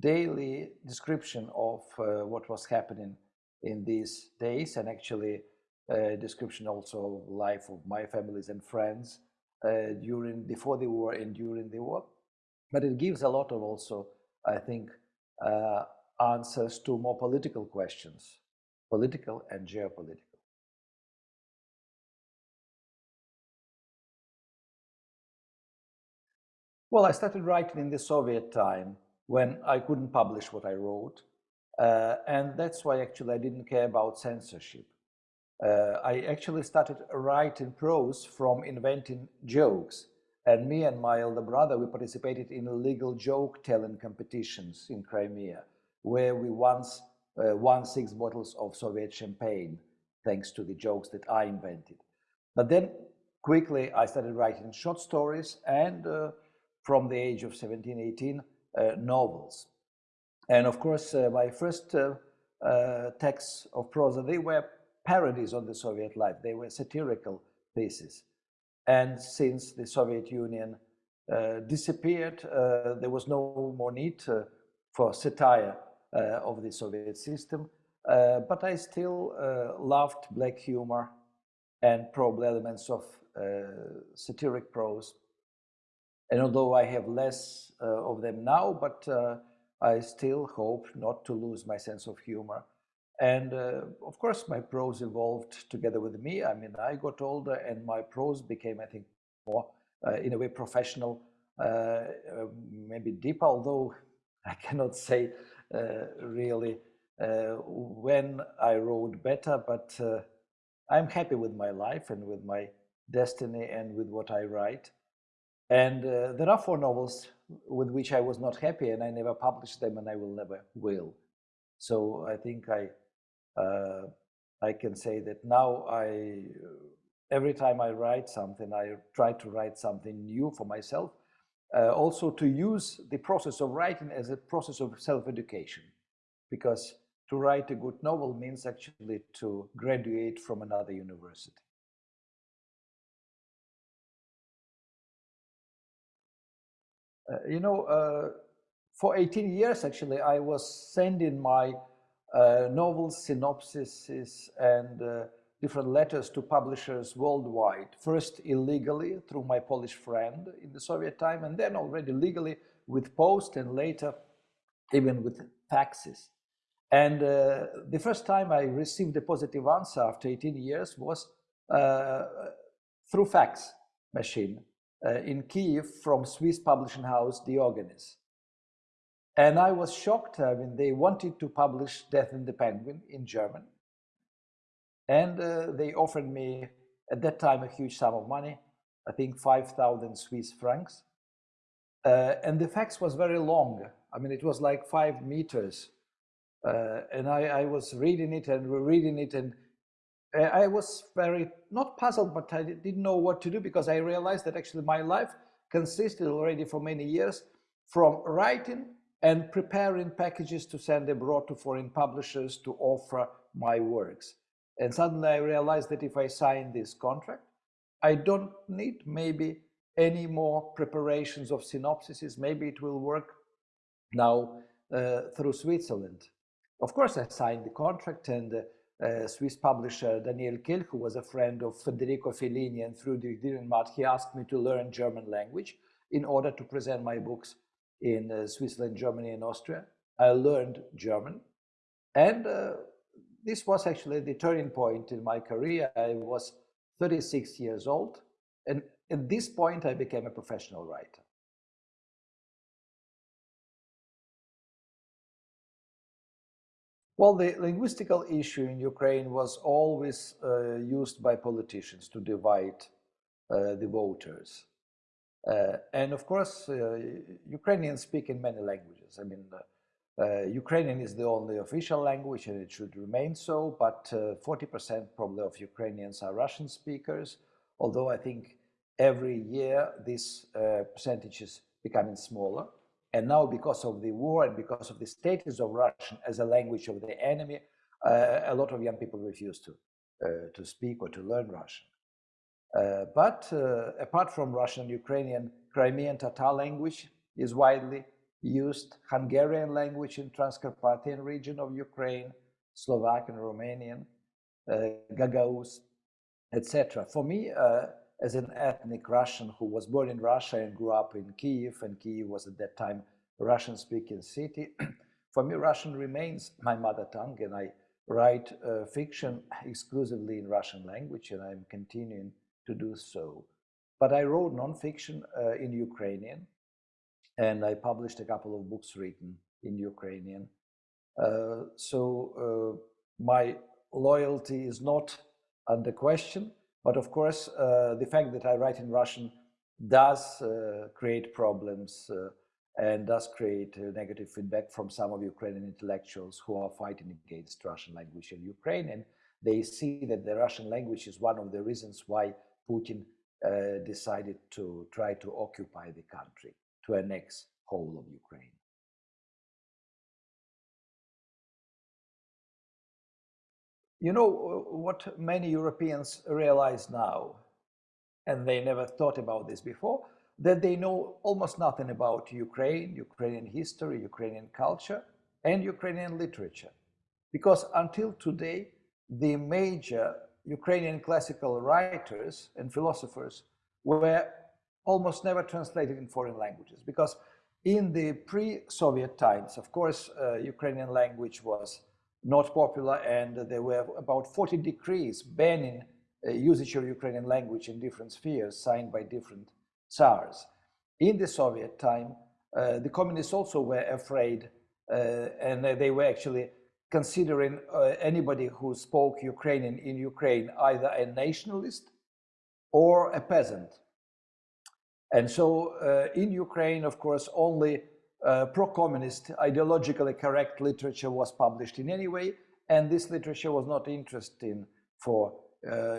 daily description of uh, what was happening in these days and actually uh, description also of life of my families and friends uh, during before the war and during the war. But it gives a lot of also, I think, uh, answers to more political questions, political and geopolitical. Well, I started writing in the Soviet time when I couldn't publish what I wrote. Uh, and that's why actually I didn't care about censorship. Uh, I actually started writing prose from inventing jokes. And me and my elder brother, we participated in illegal joke-telling competitions in Crimea, where we once uh, won six bottles of Soviet champagne, thanks to the jokes that I invented. But then quickly I started writing short stories and uh, from the age of 17, 18, uh, novels. And of course, uh, my first uh, texts of prose, they were parodies on the Soviet life. They were satirical pieces. And since the Soviet Union uh, disappeared, uh, there was no more need uh, for satire uh, of the Soviet system. Uh, but I still uh, loved black humor and probably elements of satiric prose. And although I have less of them now, but I still hope not to lose my sense of humor and uh, of course, my prose evolved together with me. I mean, I got older and my prose became, I think, more uh, in a way professional, uh, uh, maybe deeper, although I cannot say really when I wrote better, but I'm happy with my life and with my destiny and with what I write. And uh, there are four novels with which I was not happy and I never published them and I will never will. So I think I, uh, I can say that now I, every time I write something, I try to write something new for myself. Uh, also to use the process of writing as a process of self-education because to write a good novel means actually to graduate from another university. Uh, you know, uh, for 18 years, actually, I was sending my uh, novels, synopsises, and uh, different letters to publishers worldwide. First illegally through my Polish friend in the Soviet time, and then already legally with post, and later even with faxes. And uh, the first time I received a positive answer after 18 years was uh, through fax machine uh, in Kiev from Swiss publishing house Diogenes. And I was shocked. I mean, they wanted to publish Death in the Penguin in German. And uh, they offered me, at that time, a huge sum of money, I think 5,000 Swiss francs. Uh, and the fax was very long. I mean, it was like five meters. Uh, and I, I, was reading it and reading it and I was very, not puzzled, but I didn't know what to do because I realized that actually my life consisted already for many years from writing and preparing packages to send abroad to foreign publishers to offer my works. And suddenly I realized that if I sign this contract, I don't need maybe any more preparations of synopsises. Maybe it will work now uh, through Switzerland. Of course, I signed the contract and uh, uh, Swiss publisher Daniel Keel, who was a friend of Federico Fellini and through the Dürrenmatt, he asked me to learn German language in order to present my books in uh, Switzerland, Germany, and Austria. I learned German. And uh, this was actually the turning point in my career. I was 36 years old. And at this point, I became a professional writer. Well, the linguistical issue in Ukraine was always uh, used by politicians to divide uh, the voters. Uh, and of course, uh, Ukrainians speak in many languages. I mean, uh, Ukrainian is the only official language and it should remain so, but 40% uh, probably of Ukrainians are Russian speakers, although I think every year this percentage is becoming smaller. And now, because of the war and because of the status of Russian as a language of the enemy, uh, a lot of young people refuse to, uh, to speak or to learn Russian. Uh, but uh, apart from Russian, and Ukrainian, Crimean Tatar language is widely used, Hungarian language in Transcarpathian region of Ukraine, Slovak and Romanian, uh, Gagauz, etc. For me, as an ethnic Russian who was born in Russia and grew up in Kiev, and Kiev was at that time a Russian-speaking city. For me, Russian remains my mother tongue, and I write uh, fiction exclusively in Russian language, and I'm continuing to do so. But I wrote nonfiction uh, in Ukrainian, and I published a couple of books written in Ukrainian. Uh, so uh, my loyalty is not under question, but of course, uh, the fact that I write in Russian does uh, create problems and does create negative feedback from some of Ukrainian intellectuals who are fighting against Russian language in Ukraine. And they see that the Russian language is one of the reasons why Putin uh, decided to try to occupy the country, to annex whole of Ukraine. You know uh, what many Europeans realize now, and they never thought about this before, that they know almost nothing about Ukraine, Ukrainian history, Ukrainian culture, and Ukrainian literature. Because until today, the major Ukrainian classical writers and philosophers were almost never translated in foreign languages. Because in the pre-Soviet times, of course, uh, Ukrainian language was not popular, and there were about 40 decrees banning uh, usage of Ukrainian language in different spheres signed by different Tsars. In the Soviet time, uh, the communists also were afraid, uh, and they were actually considering uh, anybody who spoke Ukrainian in Ukraine either a nationalist or a peasant. And so uh, in Ukraine, of course, only uh, pro-communist, ideologically correct literature was published in any way, and this literature was not interesting for uh,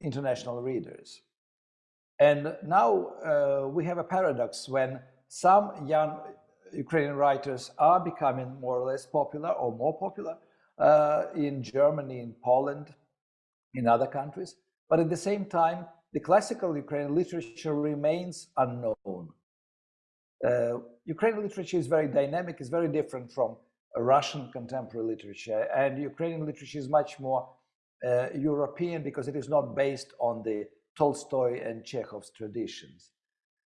international readers. And now uh, we have a paradox when some young Ukrainian writers are becoming more or less popular or more popular uh, in Germany, in Poland, in other countries. But at the same time, the classical Ukrainian literature remains unknown. Uh, Ukrainian literature is very dynamic, it's very different from Russian contemporary literature, and Ukrainian literature is much more uh, European because it is not based on the Tolstoy and Chekhov's traditions.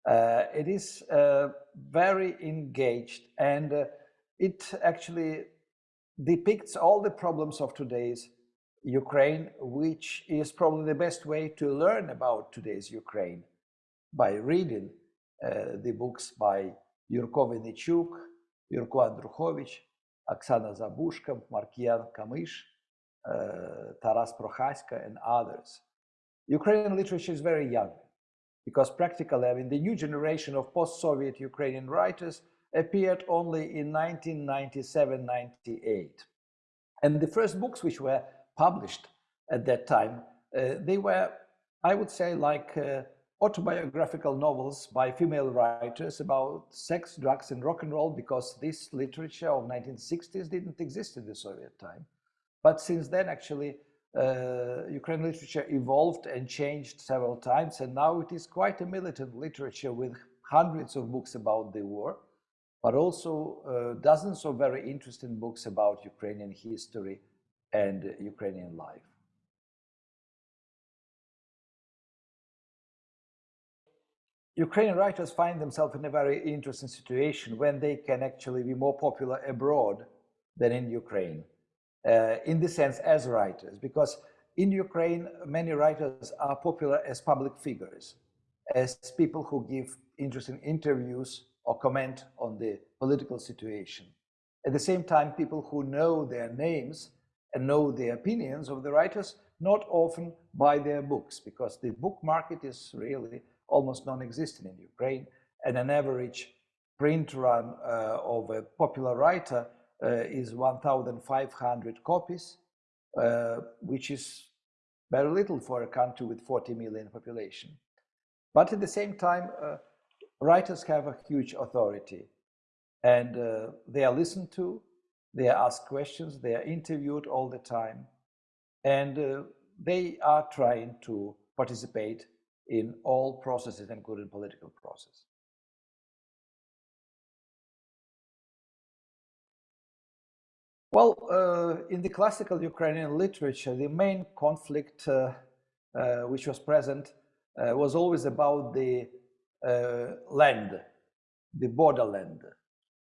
Uh, it is uh, very engaged and uh, it actually depicts all the problems of today's Ukraine, which is probably the best way to learn about today's Ukraine by reading uh, the books by Yurko Vinichuk, Yurko Andrukhovich, Oksana Zabuzhko, Markian Kamysh, uh, Taras Prokhasko, and others. Ukrainian literature is very young because practically, I mean, the new generation of post-Soviet Ukrainian writers appeared only in 1997-98. And the first books which were published at that time, uh, they were, I would say, like uh, autobiographical novels by female writers about sex, drugs, and rock and roll, because this literature of 1960s didn't exist in the Soviet time. But since then, actually, uh, Ukrainian literature evolved and changed several times, and now it is quite a militant literature with hundreds of books about the war, but also uh, dozens of very interesting books about Ukrainian history and uh, Ukrainian life. Ukrainian writers find themselves in a very interesting situation when they can actually be more popular abroad than in Ukraine, uh, in this sense as writers, because in Ukraine, many writers are popular as public figures, as people who give interesting interviews or comment on the political situation. At the same time, people who know their names and know the opinions of the writers not often buy their books because the book market is really almost non-existent in Ukraine, and an average print run uh, of a popular writer is 1,500 copies, uh, which is very little for a country with 40 million population. But at the same time, uh, writers have a huge authority, and uh, they are listened to, they are asked questions, they are interviewed all the time, and uh, they are trying to participate in all processes, including political process. Well, uh, in the classical Ukrainian literature, the main conflict uh, uh, which was present uh, was always about the uh, land, the borderland,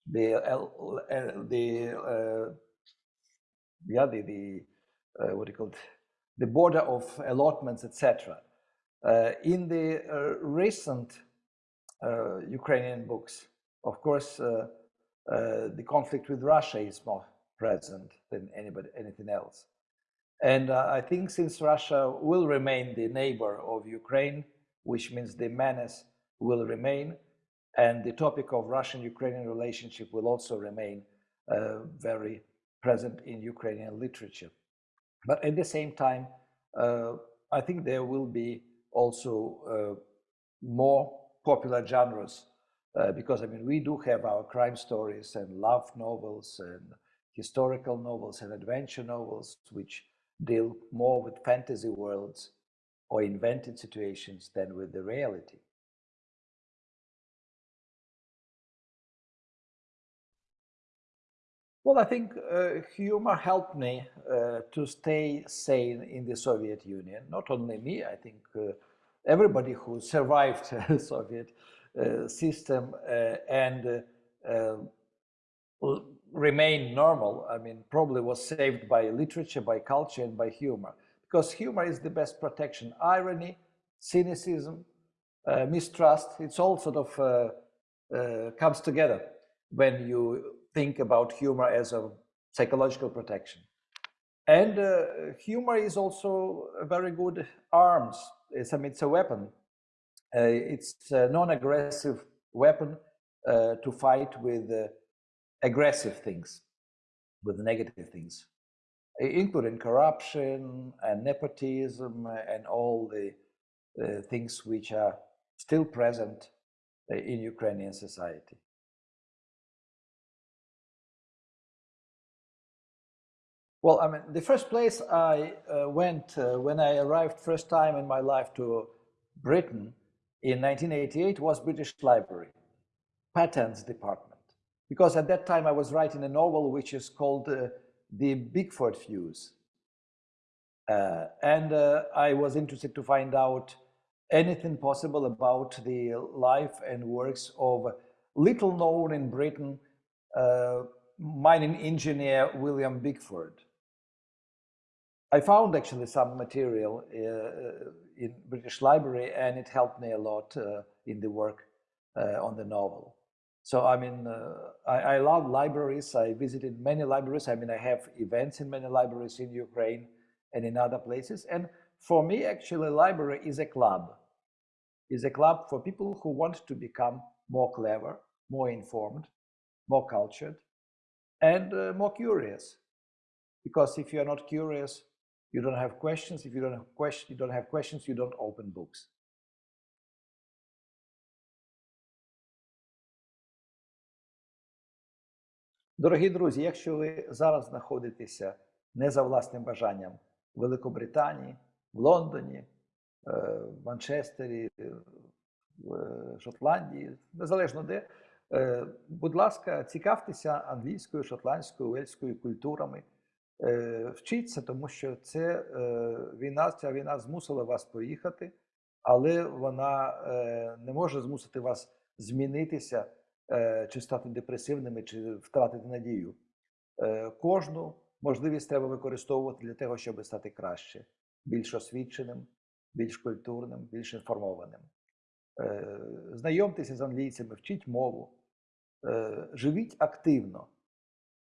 the uh, the yeah the the what do you call it, the border of allotments, etc. Uh, in the uh, recent uh, Ukrainian books, of course, the conflict with Russia is more present than anybody, anything else. And I think since Russia will remain the neighbor of Ukraine, which means the menace will remain, and the topic of Russian-Ukrainian relationship will also remain uh, very present in Ukrainian literature. But at the same time, uh, I think there will be also uh, more popular genres uh, because I mean we do have our crime stories and love novels and historical novels and adventure novels which deal more with fantasy worlds or invented situations than with the reality. Well, I think uh, humor helped me uh, to stay sane in the Soviet Union. Not only me, I think uh, everybody who survived the Soviet uh, system uh, and uh, remained normal, I mean, probably was saved by literature, by culture, and by humor. Because humor is the best protection. Irony, cynicism, uh, mistrust. It's all sort of uh, uh, comes together when you think about humor as a psychological protection. And uh, humor is also a very good arms. It's, I mean, it's a weapon. Uh, it's a non-aggressive weapon uh, to fight with aggressive things, with negative things, including corruption and nepotism and all the uh, things which are still present uh, in Ukrainian society. Well, I mean, the first place I uh, went uh, when I arrived first time in my life to Britain in 1988 was British Library, Patents Department. Because at that time I was writing a novel which is called uh, The Bickford Fuse. Uh, and uh, I was interested to find out anything possible about the life and works of little known in Britain uh, mining engineer William Bickford. I found actually some material uh, in British Library and it helped me a lot in the work on the novel. So I mean, uh, I, I, love libraries. I visited many libraries. I mean, I have events in many libraries in Ukraine and in other places. And for me, actually, library is a club. Is a club for people who want to become more clever, more informed, more cultured, and uh, more curious. Because if you are not curious, you don't have questions. If you don't have questions, you don't have questions, you don't open books. Дорогі друзі, якщо ви зараз знаходитеся не за власним бажанням в Великобританії, в Лондоні, в Манчестері, в Шотландії, незалежно де, будь ласка, цікавтеся англійською, шотландською, уельською культурами. Вчіться, тому що це війна, ця війна змусила вас поїхати, але вона не може змусити вас змінитися чи стати депресивними, чи втратити надію. Кожну можливість треба використовувати для того, щоб стати краще, більш освіченим, більш культурним, більш інформованим. Знайомтеся з англійцями, вчіть мову, живіть активно.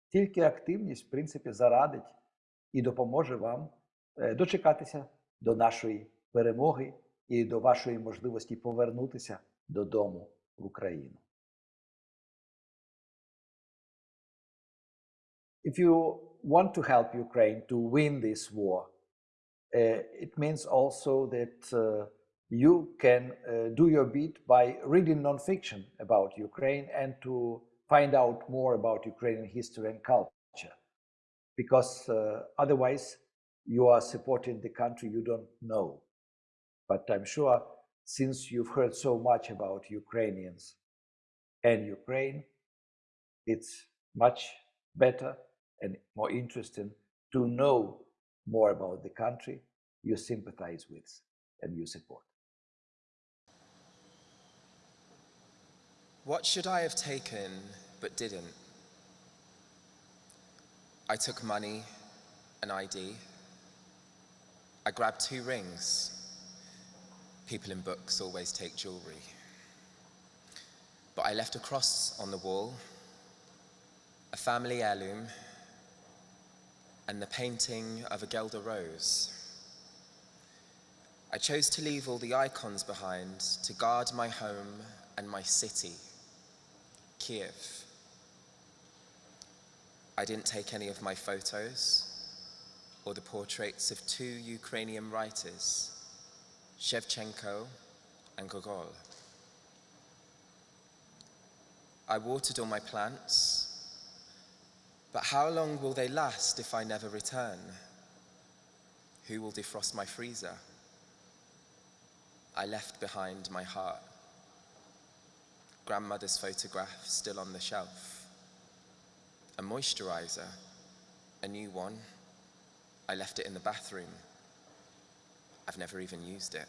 Тільки активність, в принципі, зарадить і допоможе вам дочекатися до нашої перемоги і до вашої можливості повернутися додому в Україну. If you want to help Ukraine to win this war, uh, it means also that uh, you can uh, do your bit by reading nonfiction about Ukraine and to find out more about Ukrainian history and culture. Because otherwise, you are supporting the country you don't know. But I'm sure since you've heard so much about Ukrainians and Ukraine, it's much better and more interesting to know more about the country you sympathize with and you support. What should I have taken but didn't? I took money, an ID. I grabbed two rings. People in books always take jewelry. But I left a cross on the wall, a family heirloom, and the painting of a guelder rose. I chose to leave all the icons behind to guard my home and my city. Kiev. I didn't take any of my photos or the portraits of two Ukrainian writers, Shevchenko and Gogol. I watered all my plants, but how long will they last if I never return? Who will defrost my freezer? I left behind my heart grandmother's photograph still on the shelf. A moisturizer, a new one. I left it in the bathroom. I've never even used it.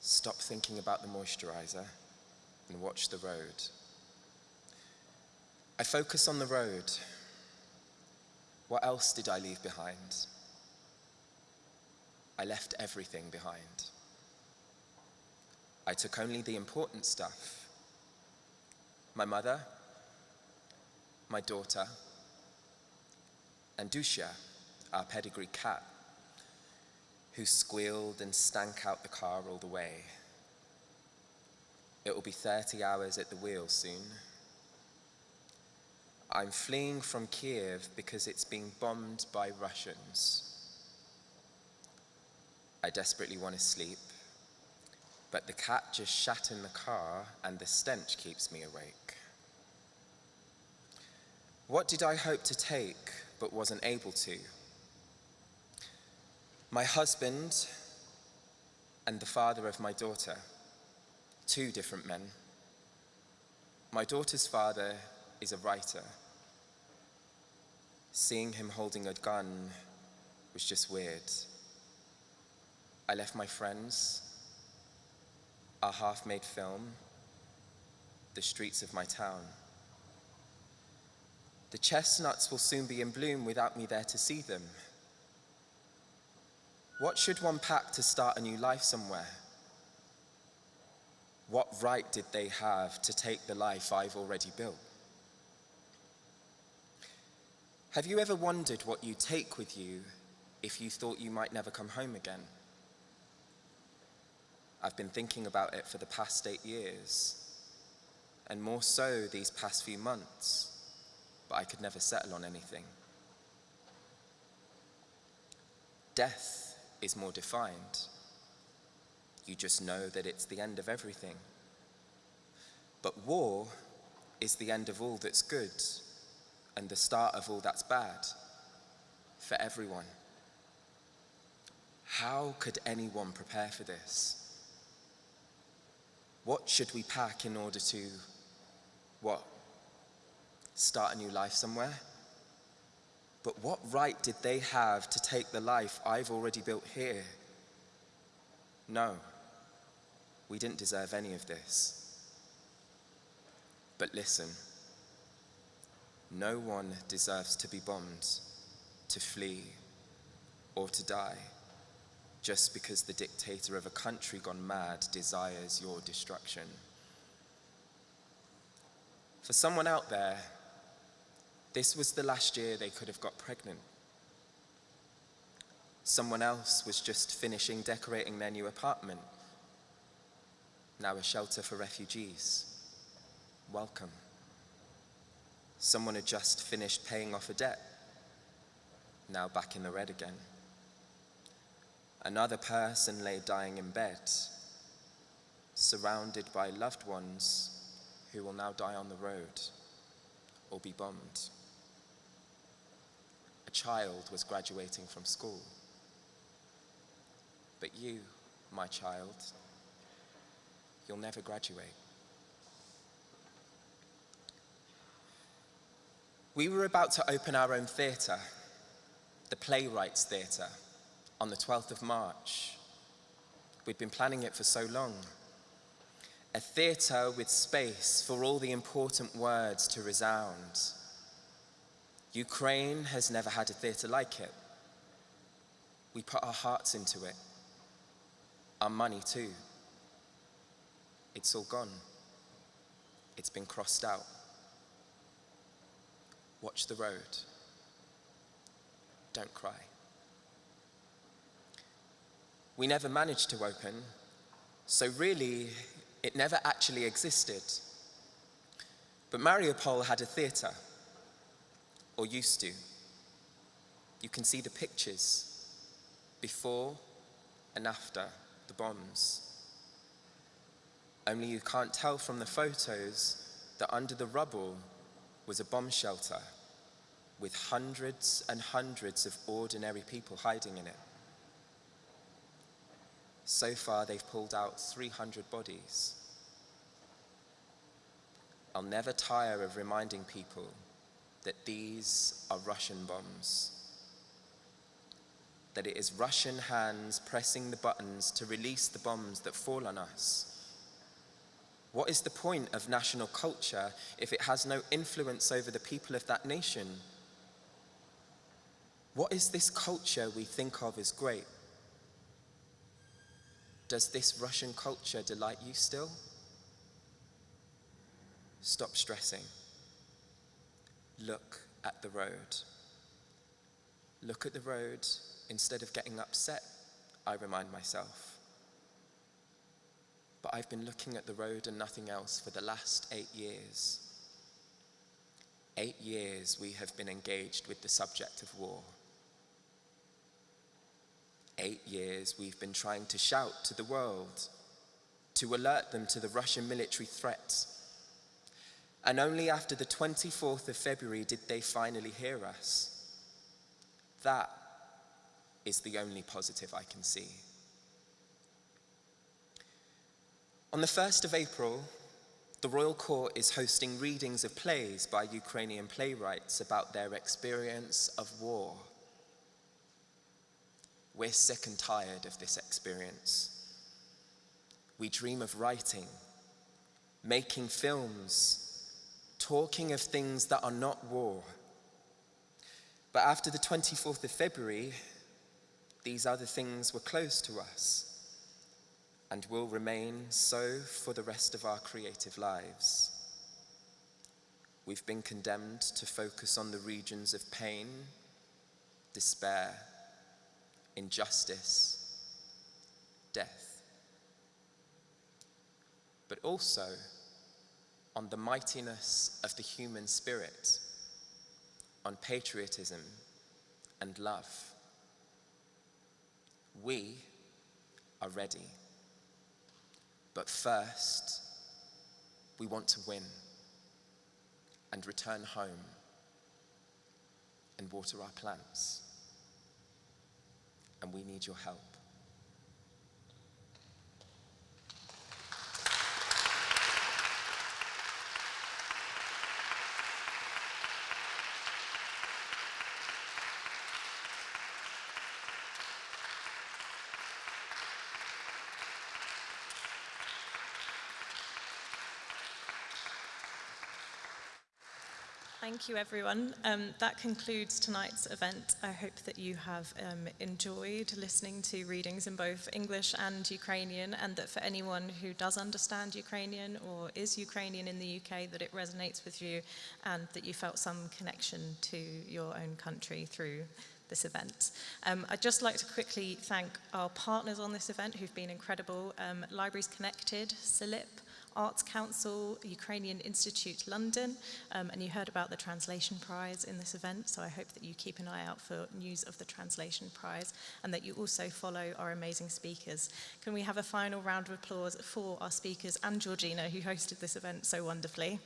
Stop thinking about the moisturizer and watch the road. I focus on the road. What else did I leave behind? I left everything behind. I took only the important stuff. My mother, my daughter, and Dusha, our pedigree cat, who squealed and stank out the car all the way. It will be 30 hours at the wheel soon. I'm fleeing from Kiev because it's being bombed by Russians. I desperately want to sleep, but the cat just shat in the car and the stench keeps me awake. What did I hope to take but wasn't able to? My husband and the father of my daughter, two different men. My daughter's father is a writer. Seeing him holding a gun was just weird. I left my friends, our half-made film, the streets of my town. The chestnuts will soon be in bloom without me there to see them. What should one pack to start a new life somewhere? What right did they have to take the life I've already built? Have you ever wondered what you'd take with you if you thought you might never come home again? I've been thinking about it for the past eight years, and more so these past few months, but I could never settle on anything. Death is more defined. You just know that it's the end of everything. But war is the end of all that's good and the start of all that's bad for everyone. How could anyone prepare for this? What should we pack in order to, what, start a new life somewhere? But what right did they have to take the life I've already built here? No, we didn't deserve any of this. But listen, no one deserves to be bombed, to flee, or to die just because the dictator of a country gone mad desires your destruction. For someone out there, this was the last year they could have got pregnant. Someone else was just finishing decorating their new apartment. Now a shelter for refugees. Welcome. Someone had just finished paying off a debt. Now back in the red again. Another person lay dying in bed, surrounded by loved ones who will now die on the road or be bombed. A child was graduating from school. But you, my child, you'll never graduate. We were about to open our own theatre, the Playwrights Theatre, on the 12th of March. We'd been planning it for so long. A theatre with space for all the important words to resound. Ukraine has never had a theatre like it. We put our hearts into it, our money too. It's all gone. It's been crossed out. Watch the road. Don't cry. We never managed to open, so really, it never actually existed. But Mariupol had a theatre or used to. You can see the pictures before and after the bombs. Only you can't tell from the photos that under the rubble was a bomb shelter with hundreds and hundreds of ordinary people hiding in it. So far, they've pulled out 300 bodies. I'll never tire of reminding people that these are Russian bombs. That it is Russian hands pressing the buttons to release the bombs that fall on us. What is the point of national culture if it has no influence over the people of that nation? What is this culture we think of as great? Does this Russian culture delight you still? Stop stressing. Look at the road. Look at the road instead of getting upset, I remind myself. But I've been looking at the road and nothing else for the last eight years. Eight years we have been engaged with the subject of war. Eight years we've been trying to shout to the world, to alert them to the Russian military threats. And only after the 24th of February did they finally hear us. That is the only positive I can see. On the 1st of April, the Royal Court is hosting readings of plays by Ukrainian playwrights about their experience of war. We're sick and tired of this experience. We dream of writing, making films, talking of things that are not war. But after the 24th of February, these other things were closed to us and will remain so for the rest of our creative lives. We've been condemned to focus on the regions of pain, despair, injustice, death, but also on the mightiness of the human spirit, on patriotism and love. We are ready. But first, we want to win and return home and water our plants. And we need your help. Thank you, everyone. Um, that concludes tonight's event. I hope that you have um, enjoyed listening to readings in both English and Ukrainian, and that for anyone who does understand Ukrainian or is Ukrainian in the UK, that it resonates with you and that you felt some connection to your own country through this event. Um, I'd just like to quickly thank our partners on this event who've been incredible. Um, Libraries Connected, CILIP, Arts Council, Ukrainian Institute London, um, and you heard about the Translation Prize in this event, so I hope that you keep an eye out for news of the Translation Prize and that you also follow our amazing speakers. Can we have a final round of applause for our speakers and Georgina, who hosted this event so wonderfully.